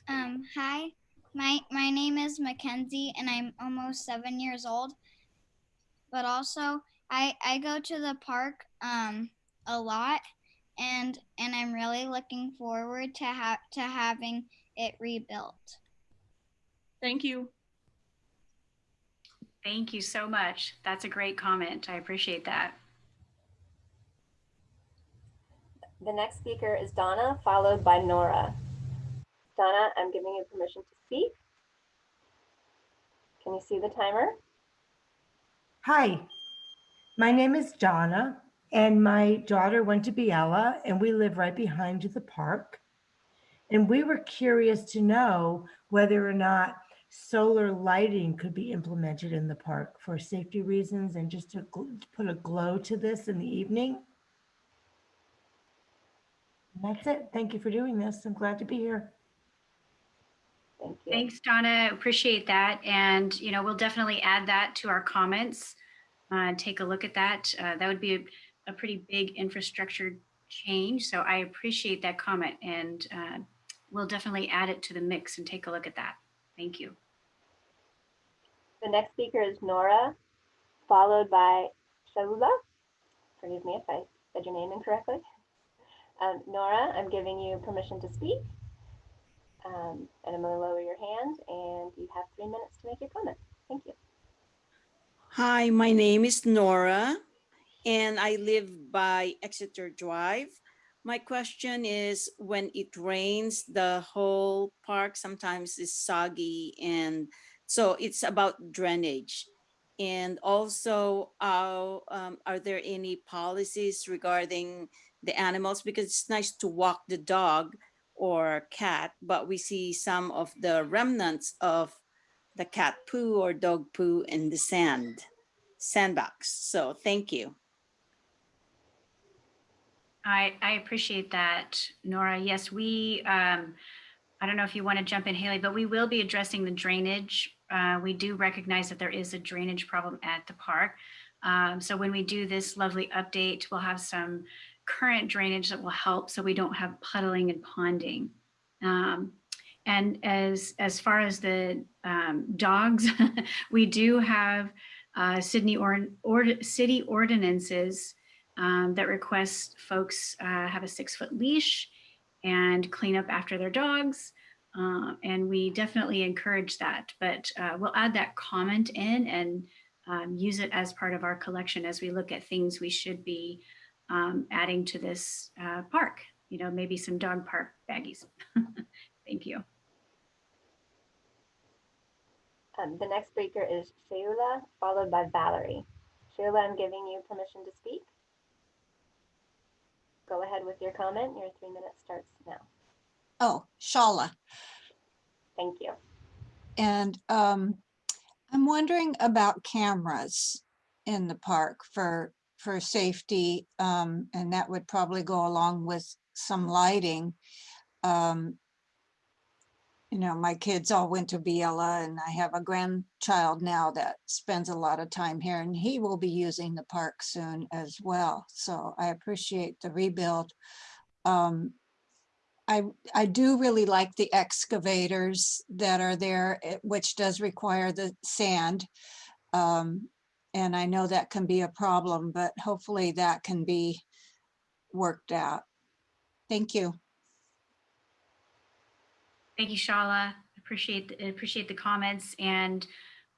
Um, hi, my my name is Mackenzie, and I'm almost seven years old. But also, I I go to the park um a lot, and and I'm really looking forward to ha- to having it rebuilt. Thank you. Thank you so much. That's a great comment. I appreciate that. The next speaker is Donna, followed by Nora. Donna, I'm giving you permission to speak. Can you see the timer? Hi, my name is Donna, and my daughter went to Biella, and we live right behind the park. And we were curious to know whether or not solar lighting could be implemented in the park for safety reasons and just to to put a glow to this in the evening. And that's it. Thank you for doing this. I'm glad to be here. Thank you. Thanks, Donna. Appreciate that. And, you know, we'll definitely add that to our comments. Uh, take a look at that. Uh, that would be a, a pretty big infrastructure change. So I appreciate that comment and uh, we'll definitely add it to the mix and take a look at that. Thank you. The next speaker is Nora, followed by Shaula. Forgive me if I said your name incorrectly. Um, Nora, I'm giving you permission to speak. Um, and I'm going to lower your hand, and you have three minutes to make your comment. Thank you. Hi, my name is Nora, and I live by Exeter Drive. My question is, when it rains, the whole park sometimes is soggy, and so it's about drainage. And also, uh, um, are there any policies regarding the animals? Because it's nice to walk the dog or cat, but we see some of the remnants of the cat poo or dog poo in the sand, sandbox. So thank you. I, I appreciate that, Nora. Yes, we, um, I don't know if you want to jump in, Haley, but we will be addressing the drainage. Uh, we do recognize that there is a drainage problem at the park. Um, so when we do this lovely update, we'll have some current drainage that will help so we don't have puddling and ponding. Um, and as, as far as the um, dogs, (laughs) we do have uh, Sydney or, or city ordinances um, that request folks uh, have a six foot leash and clean up after their dogs. Uh, and we definitely encourage that, but uh, we'll add that comment in and um, use it as part of our collection as we look at things we should be um, adding to this uh, park. You know, maybe some dog park baggies. (laughs) Thank you. Um, the next speaker is Sheila, followed by Valerie. Sheila, I'm giving you permission to speak. Go ahead ahead with your comment. Your three minutes starts now. Oh, Shala. Thank you. And um, I'm wondering about cameras in the park for, for safety. Um, and that would probably go along with some lighting. Um, you know, my kids all went to Biella and I have a grandchild now that spends a lot of time here and he will be using the park soon as well. So I appreciate the rebuild. Um, I, I do really like the excavators that are there, eh, which does require the sand. Um, and I know that can be a problem, but hopefully that can be worked out. Thank you. Thank you, Shala. Appreciate, the- appreciate the comments and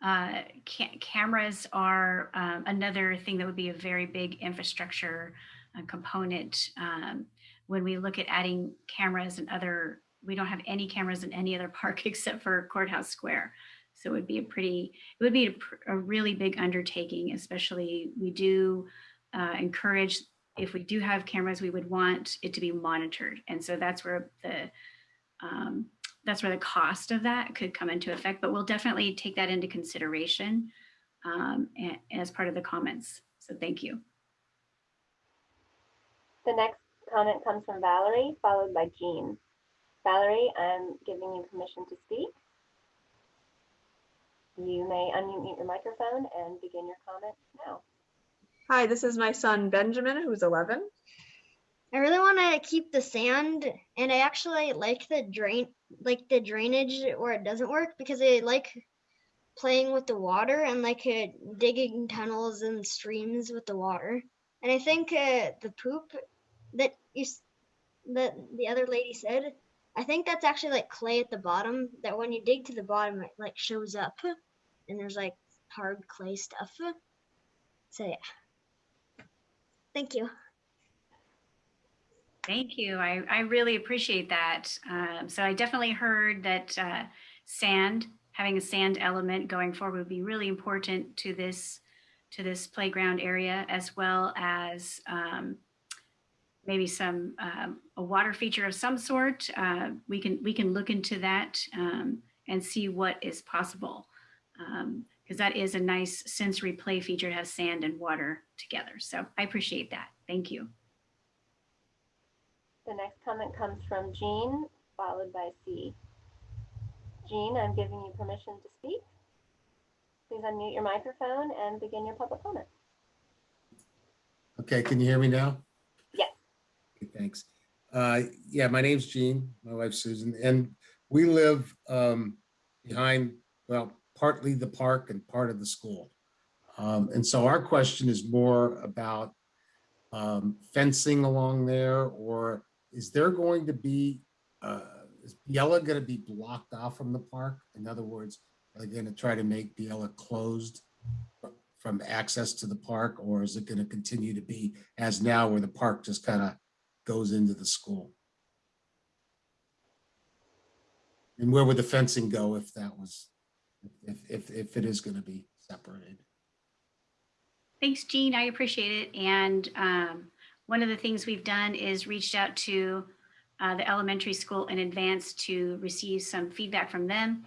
uh, ca- cameras are um, another thing that would be a very big infrastructure uh, component. Um, When we look at adding cameras and other, we don't have any cameras in any other (laughs) park except for Courthouse Square. So it would be a pretty, it would be a a really big undertaking, especially we do uh, encourage, if we do have cameras, we would want it to be monitored. And so that's where the, um, that's where the cost of that could come into effect, but we'll definitely take that into consideration um, as part of the comments. So thank you. The next comment comes from Valerie, followed by Jean. Valerie, I'm giving you permission to speak. You may unmute your microphone and begin your comment now. Hi, this is my son Benjamin, who's 11. I really want to keep the sand, and I actually like the drain, like the drainage where it doesn't work because I like playing with the water and like uh, digging tunnels and streams with the water. And I think uh, the poop that you that the other lady said, I think that's actually like clay at the bottom. That when you dig to the bottom, it like shows up, and there's like hard clay stuff. So yeah, thank you. Thank you. I, I really appreciate that. Um, so I definitely heard that uh, sand, having a sand element going forward would be really important to this to this playground area, as well as um, maybe some um, a water feature of some sort. Uh, we can we can look into that um, and see what is possible because that is a nice sensory play feature to have sand and water together. So I appreciate that. Thank you. The next comment comes from Jean, followed by C. Jean, I'm giving you permission to speak. Please unmute your microphone and begin your public comment. Okay, can you hear me now? Yes. Okay, Thanks. Uh, Yeah, my name's Jean, my wife's Susan, and we live um, behind, well, partly the park and part of the school. Um, And so our question is more about um, fencing along there, or is there going to be, uh, is Biella going to be blocked off from the park? In other words, are they going to try to make Biella closed from access to the park, or is it going to continue to be as now where the park just kind of goes into the school? And where would the fencing go if that was, if, if, if it is going to be separated? Thanks, Jean. I appreciate it. And um, one of the things we've done is reached out to uh, the elementary school in advance to receive some feedback from them.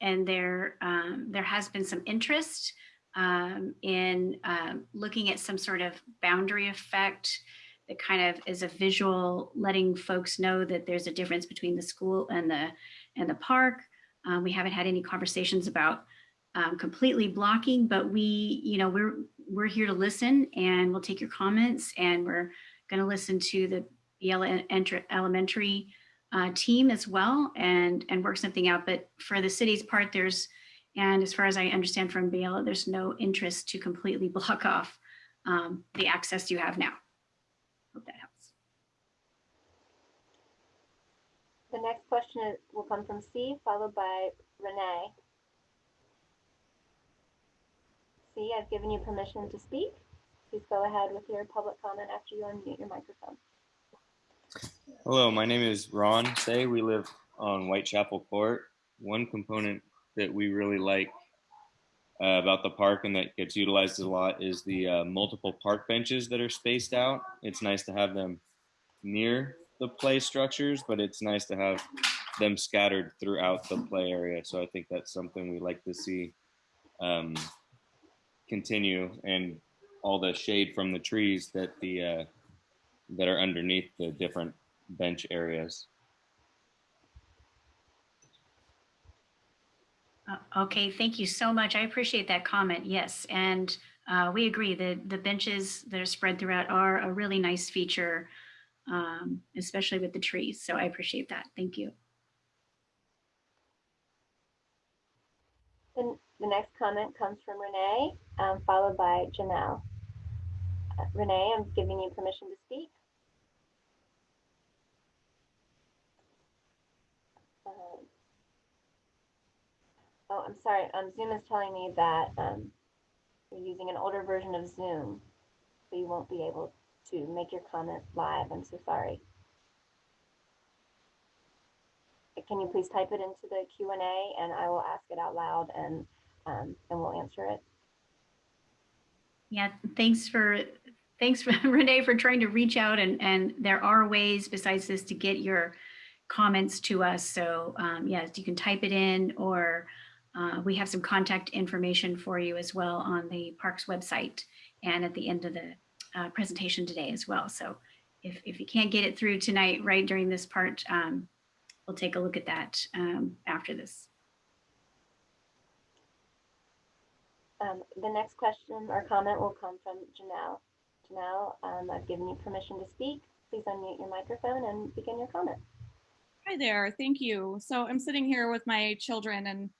And there, um, there has been some interest um, in um, looking at some sort of boundary effect that kind of is a visual, letting folks know that there's a difference between the school and the and the park. Um, we haven't had any conversations about um, completely blocking, but we, you know, we're we're here to listen and we'll take your comments and we're going to listen to the Biella Elementary uh, team as well and and work something out. But for the city's part, there's and as far as I understand from Biella, there's no interest to completely (laughs) block off um, the access you have now. Hope that helps. The next question is- will come from C, followed by Renee. C, I've given you permission to speak. Please go ahead with your public comment after you unmute your microphone. Hello, my name is Ron Say. We live on Whitechapel Court. One component that we really like uh, about the park and that gets utilized a lot is the uh, multiple park benches that are spaced out. It's nice to have them near the play structures, but it's nice to have them scattered throughout the play area. So I think that's something we like to see um, continue and all the shade from the trees that the uh, that are underneath the different bench areas. Uh, Okay, thank you so much. I appreciate that comment. Yes, and uh, we agree that the benches that are spread throughout are a really nice feature, um, especially with the trees. So I appreciate that. Thank you. The, the next comment comes from Renee, um, followed by Janelle. Uh, Renee, I'm giving you permission to speak. Um, Oh, I'm sorry. Um, Zoom is telling me that um, you're using an older version of Zoom, so you won't be able to make your comment live. I'm so sorry. Can you please type it into the Q and I will ask it out loud, and um, and we'll answer it. Yeah, thanks for, thanks (laughs) Renee for trying to reach out and, and there are ways besides this to get your comments to us. So um, yes, you can type it in or uh, we have some contact information for you as well on the parks website and at the end of the uh, presentation today as well. So if, if you can't get it through tonight, right during this part, um, we'll take a look at that um, after this. Um, the next question or comment will come from Janelle. Janelle, um, I've given you permission to speak. Please unmute your microphone and begin your comment. Hi there. Thank you. So I'm sitting here with my children and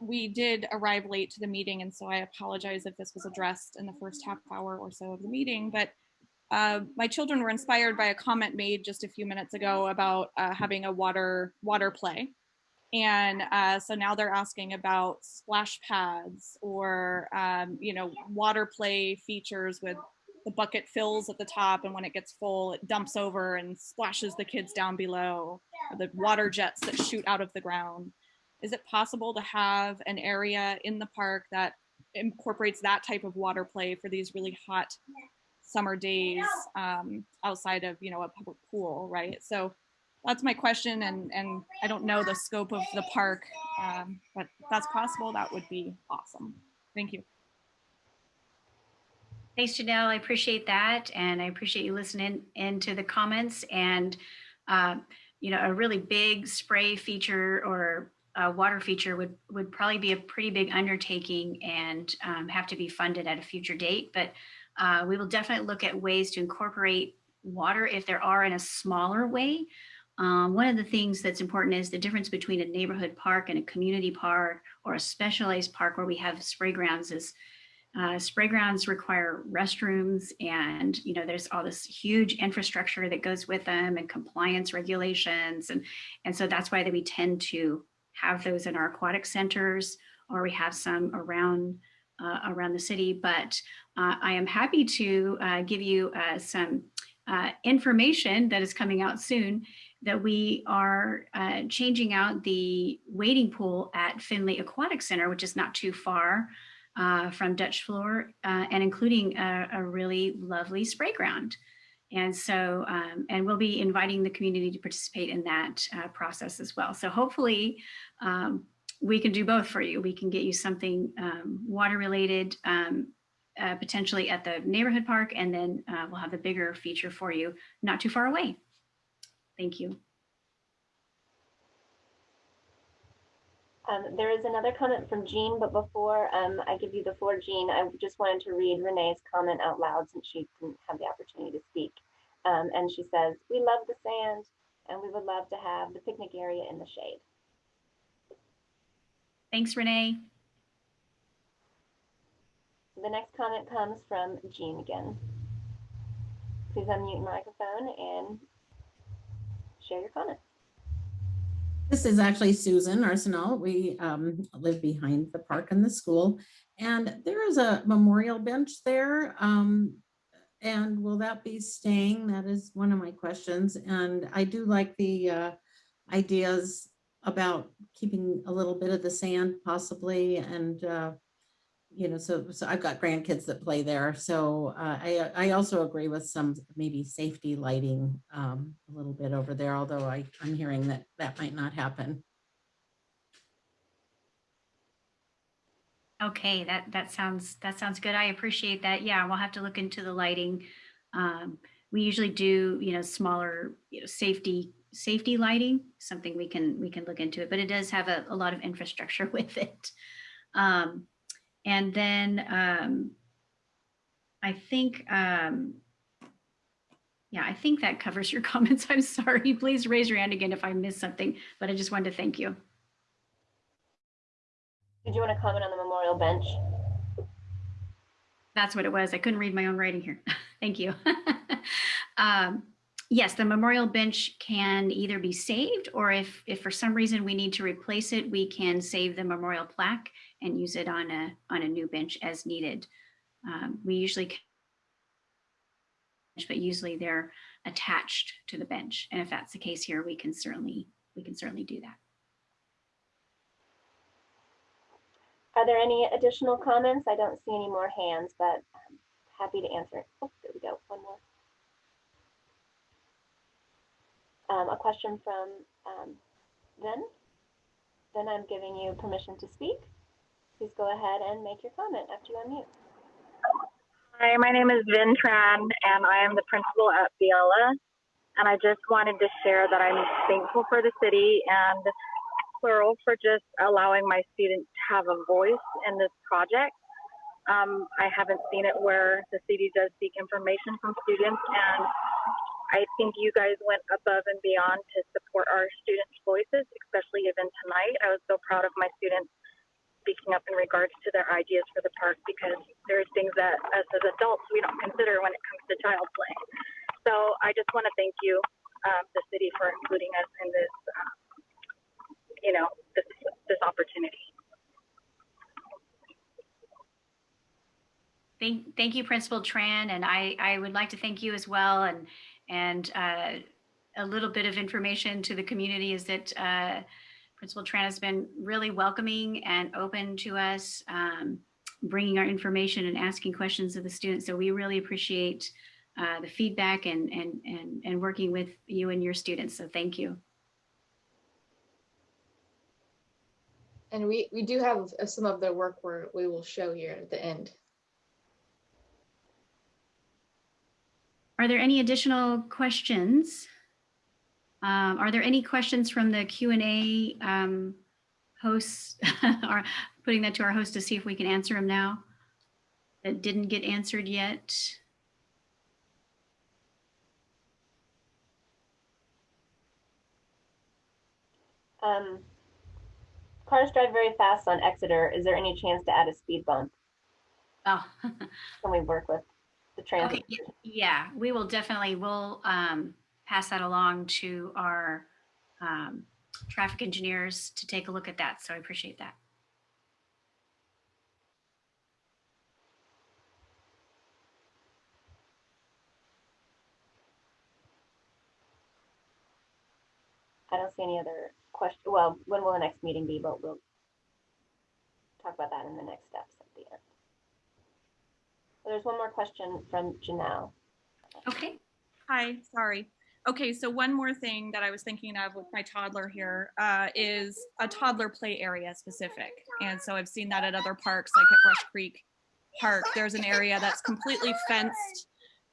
we did arrive late to the meeting. And so I apologize if this was addressed in the first half hour or so of the meeting, but uh, my children were inspired by a comment made just a few minutes ago about uh, having a water water play. And uh, so now they're asking about splash pads or, um, you know, water play features with the bucket fills at the top and when it gets full, it dumps over and splashes the kids down below, the water jets that shoot out of the ground. Is it possible to have an area in the park that incorporates that type of water play for these really hot summer days um, outside of, you know, a public pool, right? So that's my question and, and I don't know the scope of the park, um, but that's possible, that would be awesome. Thank you. Thanks, Janelle. I appreciate that. And I appreciate you listening into the comments and, uh, you know, a really big spray feature or a water feature would, would probably be a pretty big undertaking and um, have to be funded at a future date. But uh, we will definitely look at ways to incorporate water if there are in a smaller way. Um, one of the things that's important is the difference between a neighborhood park and a community park or a specialized park where we have spray grounds is uh, spray grounds require restrooms and you know there's all this huge infrastructure that goes with them and compliance regulations and and so that's why that we tend to have those in our aquatic centers or we have some around uh, around the city but uh, I am happy to uh, give you uh, some uh, information that is coming out soon that we are uh, changing out the wading pool at Finley Aquatic Center, which is not too far from Dutch Flohr and including a, a, really lovely spray ground. And so, um, and we'll be inviting the community to participate in that uh, process as well. So hopefully um, we can do both for you. We can get you something um, water related, um, uh, potentially at the neighborhood park, and then uh, we'll have a bigger feature for you not too far away. Thank you. Um, there is another comment from Jean, but before um, I give you the floor, Jean, I just wanted to read Renee's comment out loud since she didn't have the opportunity to speak. Um, and she says, we love the sand and we would love to have the picnic area in the shade. Thanks, Renee. The next comment comes from Jean again. Please unmute your microphone and share your comment. This is actually Susan Arsenal. We um, live behind the park and the school. And there is a memorial bench there. Um, and will that be staying? That is one of my questions. And I do like the uh, ideas about keeping a little bit of the sand possibly and uh, you know, so, so I've got grandkids that play there. So uh, I, I also agree with some maybe safety lighting um, a little bit over there, although I, I'm hearing that that might not happen. Okay, that, that sounds, that sounds good. I appreciate that. Yeah, we'll have to look into the lighting. Um, we usually do, you know, smaller, you know, safety, safety lighting, something we can, we can look into it, but it does have a, a lot of infrastructure (laughs) with it. Um, and then, um, I think, um, yeah, I think that covers your (laughs) comments. I'm sorry. Please raise your hand again if I missed something, but I just wanted to thank you. Did you want to comment on the memorial bench? That's what it was. I couldn't read my own writing here. (laughs) Thank you. (laughs) um, yes, the memorial bench can either be saved or if, if for some reason we need to replace it, we can save the memorial plaque and use it on a, on a new bench as needed. Um, we usually, but usually they're attached to the bench. And if that's the case here, we can certainly, we can certainly do that. Are there any additional comments? I don't see any more hands, but I'm happy to answer. Oh, there we go. One more. Um, a question from um, Vin. Then I'm giving you permission to speak. Please go ahead and make your comment after you unmute. Hi, my name is Vin Tran, and I am the principal at Biella. And I just wanted to share that I'm thankful for the city and plural for just allowing my students to have a voice in this project. Um, I haven't seen it where the city does seek information from students, and I think you guys went above and beyond to support our students' voices, especially even tonight. I was so proud of my students speaking up in regards to their ideas for the park because there's things that us as adults we don't consider when it comes to child play. So I just want to thank you, um, the city, for including us in this, um, you know, this this opportunity. Thank, thank you, Principal Tran, and I, I would like to thank you as well. And and uh, a little bit of information to the community is that uh, Principal Tran has been really welcoming and open to us, um, bringing our information and asking questions of the students. So we really appreciate uh, the feedback and, and, and, and working with you and your students. So thank you. And we, we do have uh, some of the work where we will show here at the end. Are there any additional questions? Um, are there any questions from the Q and A um, hosts (laughs) or putting that to our host to see if we can answer them now that didn't get answered yet? Um, cars drive very fast on Exeter. Is there any chance to add a speed bump? Oh, (laughs) Can we work with the transit? (laughs) okay. Yeah, we will definitely, we'll um, pass that along to our um, traffic engineers to take a look at that. So I appreciate that. I don't see any other question. Well, when will the next meeting be? But we'll talk about that in the next steps at the end. There's one more question from Janelle. Okay. Hi, sorry. Okay, so one more thing that I was thinking of with my toddler here uh, is a toddler play area specific. And so I've seen that at other parks, like at Brush Creek Park. There's an area that's completely fenced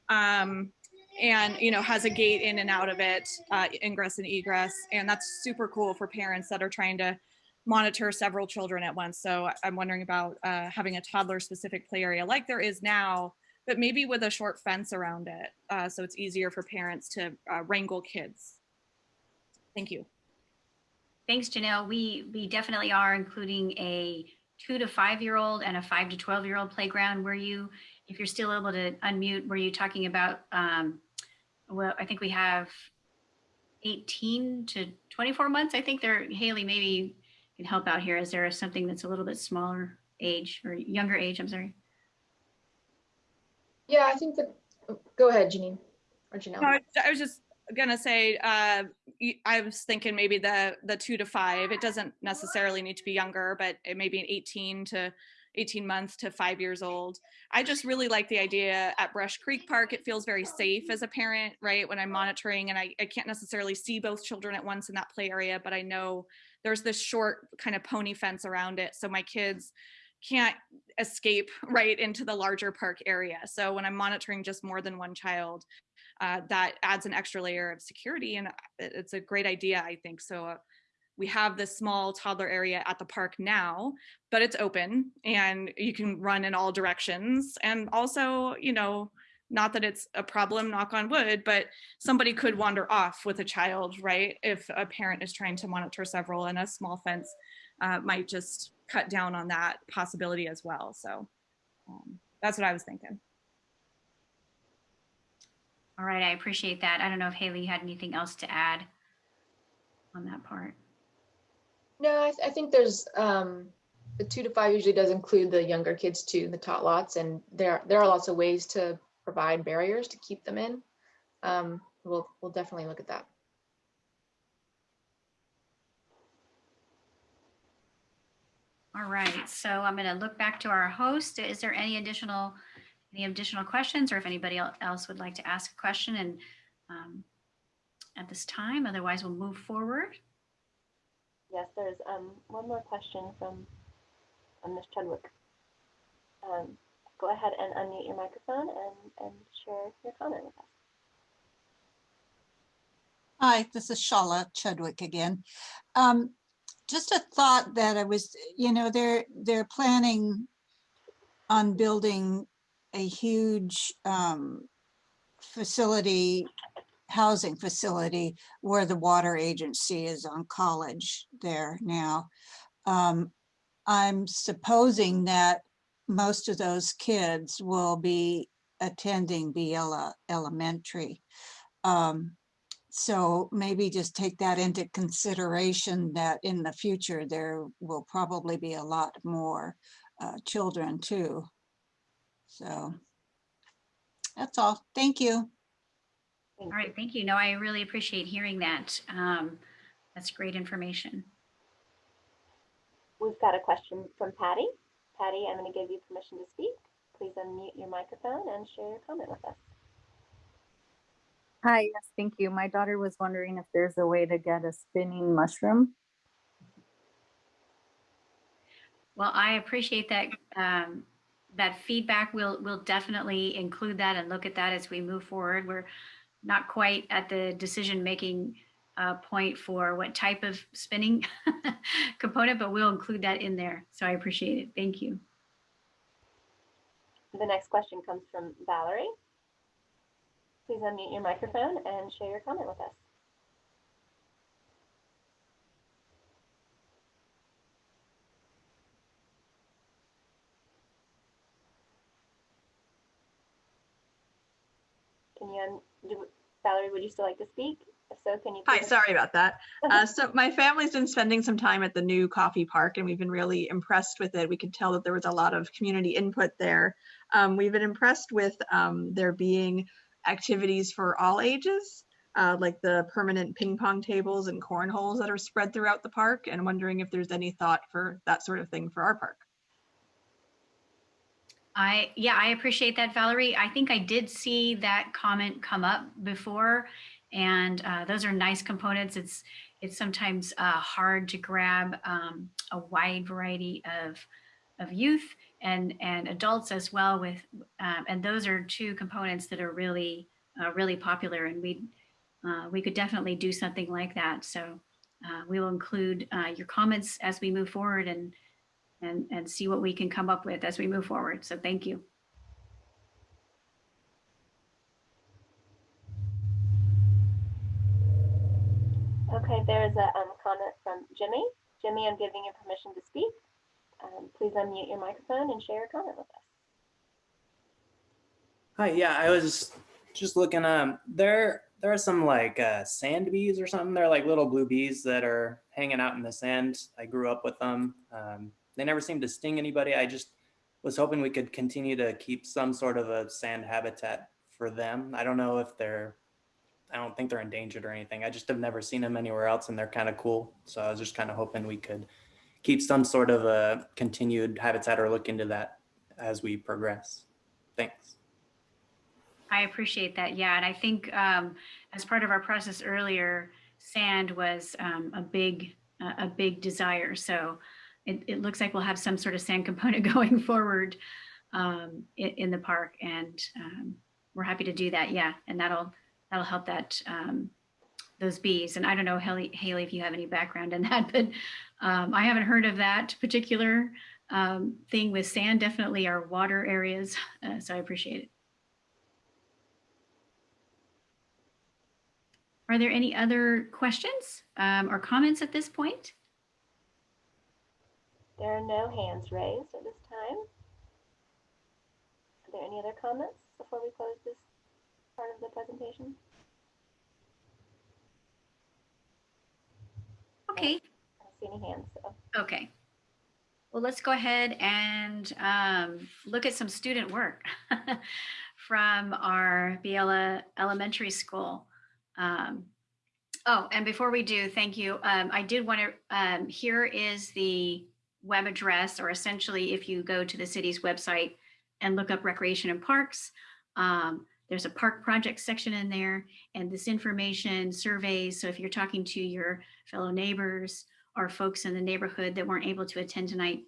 um, and, you know, has a gate in and out of it, uh, ingress and egress. And that's super cool for parents that are trying to monitor several children at once. So I'm wondering about uh, having a toddler specific play area like there is now but maybe with a short fence around it. Uh, so it's easier for parents to uh, wrangle kids. Thank you. Thanks, Janelle. We, we definitely are including a two to five year old and a five to 12 year old playground where you, if you're still able to unmute, were you talking about, um, well, I think we have 18 to 24 months. I think there, Haley maybe can help out here. Is there something that's a little bit smaller age or younger age? I'm sorry. Yeah, I think that, oh, go ahead, Janine or Janelle. No, I, was just gonna say, uh, I was thinking maybe the the two to five. It doesn't necessarily need to be younger, but it may be an 18 to 18 months to five years old. I just really like the idea at Brush Creek Park. It feels very safe as a parent, right? When I'm monitoring and I, I can't necessarily see both children at once in that play area, but I know there's this short kind of pony fence around it. So my kids can't escape (laughs) right into the larger park area. So when I'm monitoring just more than one child, uh, that adds an extra layer of security and it's a great idea, I think. So uh, we have this small toddler area at the park now, but it's open and you can run in all directions. And also, you know, not that it's a problem, knock on wood, but somebody could wander off with a child, right? If a parent is trying to monitor several and a small fence uh, might just cut down on that possibility as well. So um, that's what I was thinking. All right, I appreciate that. I don't know if Haley had anything else to add on that part. No, I, th- I think there's, um, the two to five usually does include the younger kids too, the tot lots, and there, there are lots of ways to provide barriers to keep them in. Um, we'll, we'll definitely look at that. All right, so I'm going to look back to our host. Is there any additional, any additional questions or if anybody else would like to ask a question and um, at this time, otherwise we'll move forward. Yes, there's um, one more question from um, Ms. Chudwick. Um, go ahead and unmute your microphone and, and share your comment with us. Hi, this is Shala Chudwick again. Um, just a thought that I was, you know, they're, they're planning on building a huge, um, facility, housing facility where the water agency is on college there now. Um, I'm supposing that most of those kids will be attending Biella Elementary. Um, so maybe just take that into consideration that in the future, there will probably be a lot more uh, children too. So that's all. Thank you. All right, thank you. No, I really appreciate hearing that. Um, That's great information. We've got a question from Patty. Patty, I'm going to give you permission to speak. Please unmute your microphone and share your comment with us. Hi, yes, thank you. My daughter was wondering if there's a way to get a spinning mushroom. Well, I appreciate that, um, that feedback. We'll, we'll definitely include that and look at that as we move forward. We're not quite at the decision-making uh, point for what type of spinning (laughs) component, but we'll include that in there. So I appreciate it. Thank you. The next question comes from Valerie. Please unmute your microphone and share your comment with us. Can you, do- Valerie, would you still like to speak? If so, can you? Hi, sorry about that. (laughs) Uh, so my family's been spending some time at the new Coffey Park and we've been really impressed with it. We could tell that there was a lot of community input there. Um, we've been impressed with um, there being activities for all ages, uh, like the permanent ping pong tables and cornholes that are spread throughout the park and wondering if there's any thought for that sort of thing for our park. I, yeah, I appreciate that, Valerie. I think I did see that comment come up before. And uh, those are nice components. It's, it's sometimes uh, hard to grab um, a wide variety of, of youth and, and adults as well with, um, and those are two components that are really, uh, really popular and we, uh, we could definitely do something like that. So uh, we will include uh, your comments as we move forward and, and, and see what we can come up with as we move forward. So thank you. Okay, there's a um, comment from Jimmy. Jimmy, I'm giving you permission to speak. Um, please unmute your microphone and share your comment with us. Hi, yeah, I was just looking, um, there, there are some like uh, sand bees or something. They're like little blue bees that are hanging out in the sand. I grew up with them. Um, they never seem to sting anybody. I just was hoping we could continue to keep some sort of a sand habitat for them. I don't know if they're, I don't think they're endangered or anything. I just have never seen them anywhere else and they're kind of cool. So I was just kind of hoping we could keep some sort of a continued habitat or look into that as we progress. Thanks. I appreciate that. Yeah, and I think um, as part of our process earlier, sand was um, a big a big desire. So it, it looks like we'll have some sort of sand (laughs) component going forward um, in, in, the park, and um, we're happy to do that. Yeah, and that'll that'll help that um, those bees. And I don't know, Haley, Haley, if you have any background in that, (laughs) but um, I haven't heard of that particular um, thing with sand. Definitely our water areas. Uh, so I appreciate it. Are there any other questions um, or comments at this point? There are no hands raised at this time. Are there any other comments before we close this part of the presentation? Okay. I don't see any hands. So. Okay. Well, let's go ahead and um, look at some student work (laughs) from our Biella Elementary School. Um, oh, and before we do, thank you. Um, I did want to, um, here is the web address, or essentially if you go to the city's website and look up recreation and parks, um, there's a park project section in there and this information surveys. So if you're talking to your fellow neighbors or folks in the neighborhood that weren't able to attend tonight,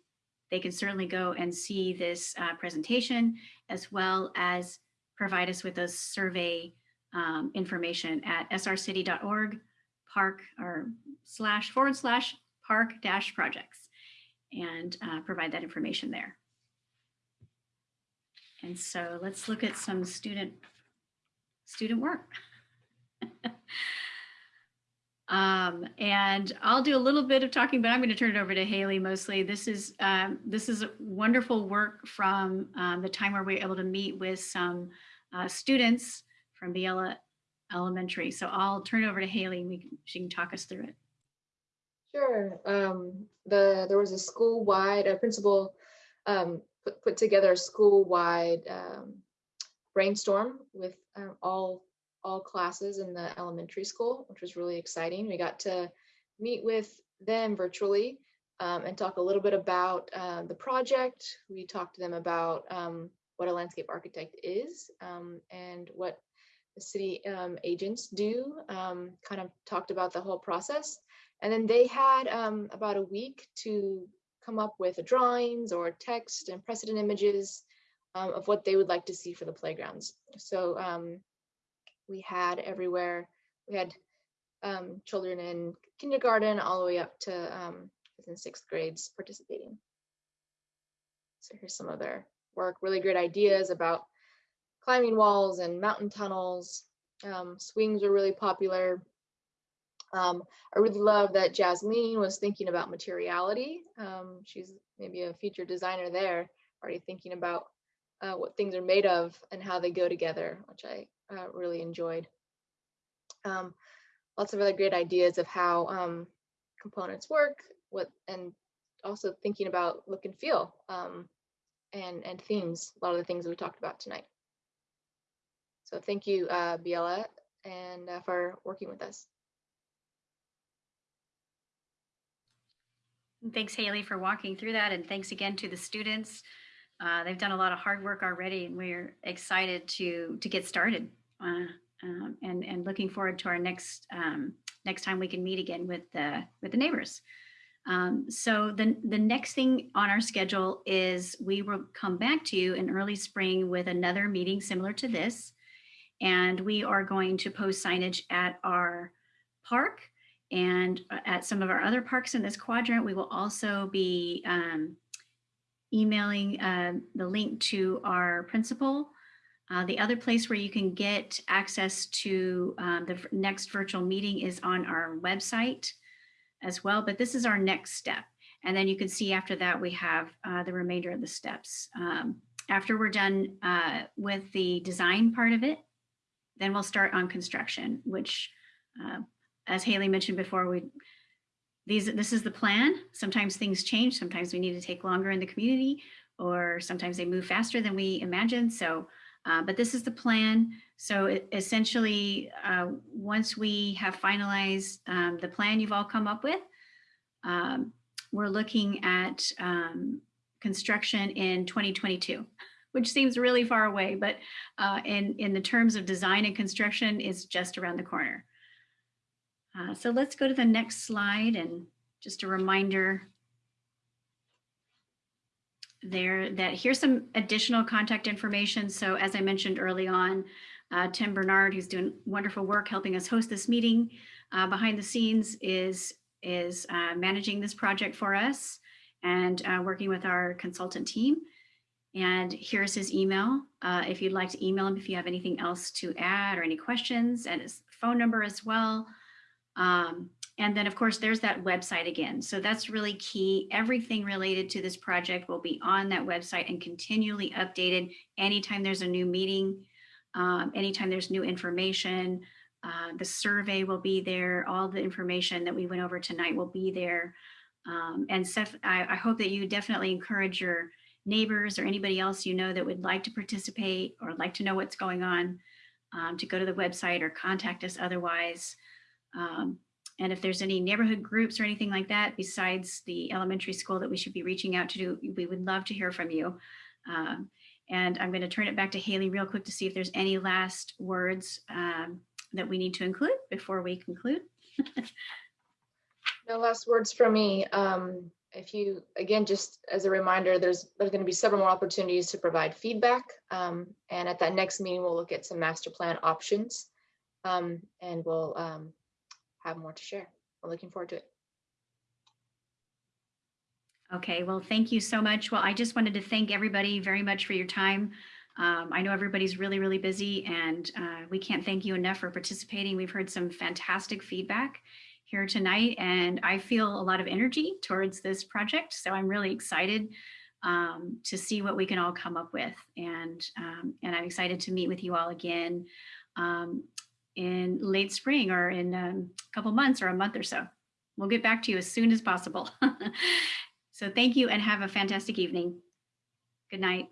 they can certainly go and see this uh, presentation as well as provide us with those survey um, information at srcity.org park or slash forward slash park dash projects and uh, provide that information there. And so let's look at some student student work. (laughs) um, and I'll do a little bit of talking, but I'm going to turn it over to Haley mostly. This is um, this is wonderful work from um, the time where we were able to meet with some uh, students from Biella Elementary. So I'll turn it over to Haley and we she can talk us through it. Sure. Um, the there was a school-wide a principal um, put, put together a school-wide um, brainstorm with um, all all classes in the elementary school, which was really exciting. We got to meet with them virtually um, and talk a little bit about uh, the project. We talked to them about um, what a landscape architect is um, and what the city um, agents do, um, kind of talked about the whole process. And then they had about a week to come up with drawings or text and precedent images um, of what they would like to see for the playgrounds. So um, we had everywhere, we had um, children in kindergarten all the way up to um, in sixth grades participating. So here's some of their work, really great ideas about climbing walls and mountain tunnels. Um, swings are really popular. Um, I really love that Jasmine was thinking about materiality. Um, she's maybe a feature designer there, already thinking about uh, what things are made of and how they go together, which I uh, really enjoyed. Um, lots of other great ideas of how um, components work, what and also thinking about look and feel um, and and themes. A lot of the things we talked about tonight. So thank you, uh, Biella, and uh, for working with us. Thanks, Haley, for walking through that. And thanks again to the students. Uh, they've done a lot of hard work already, and we're excited to to get started. Uh, um, and and looking forward to our next um, next time we can meet again with the with the neighbors. Um, so the the next thing on our schedule is we will come back to you in early spring with another meeting similar to this, and we are going to post signage at our park and uh, at some of our other parks in this quadrant. We will also be um, emailing uh, the link to our principal. Uh, the other place where you can get access to um, the next virtual meeting is on our website as well, but this is our next step. And then you can see after that, we have uh, the remainder of the steps. Um, after we're done uh, with the design part of it, then we'll start on construction, which uh, as Haley mentioned before, we these this is the plan. Sometimes things change. Sometimes we need to take longer in the community, or sometimes they move faster than we imagined. So, uh, but this is the plan. So it, essentially, uh, once we have finalized um, the plan you've all come up with, um, we're looking at um, construction in 2022, (laughs) which seems really far away, but uh, in, in the terms of design and construction, is just around the corner. Uh, so let's go to the next slide and just a reminder there that here's some additional contact information. So as I mentioned early on, uh, Tim Bernard, who's doing wonderful work helping us host this meeting uh, behind the scenes is, is uh, managing this project for us and uh, working with our consultant team. And here's his email. Uh, if you'd like to email him if you have anything else to add or any questions and his phone number as well. Um, and then of course, there's that website again. So that's really key. Everything related to this project will be on that website and continually updated anytime there's a new meeting, um, anytime there's new information. Uh, the survey will be there. All the information that we went over tonight will be there. Um, and Seth, I, I hope that you definitely encourage your neighbors or anybody else you know that would like to participate or like to know what's going on um, to go to the website or contact us otherwise. Um, and if there's any neighborhood groups or anything like that besides the elementary school that we should be reaching out to do, we would love to hear from you. Um, and I'm going to turn it back to Haley real quick to see if there's any last words um, that we need to include before we conclude. No last words from me. Um, if you, again, just as a reminder, there's there's going to be several more opportunities to provide feedback. Um, and at that next meeting, we'll look at some master plan options um, and we'll um, have more to share. We're looking forward to it. Okay, well, thank you so much. Well, I just wanted to thank everybody very much for your time. Um, I know everybody's really, really busy and uh, we can't thank you enough for participating. We've heard some fantastic feedback here tonight and I feel a lot of energy towards this project. So I'm really excited um, to see what we can all come up with. And, um, and I'm excited to meet with you all again um, in late spring or in um, a couple months or a month or so. We'll get back to you as soon as possible. (laughs) so thank you and have a fantastic evening. Good night.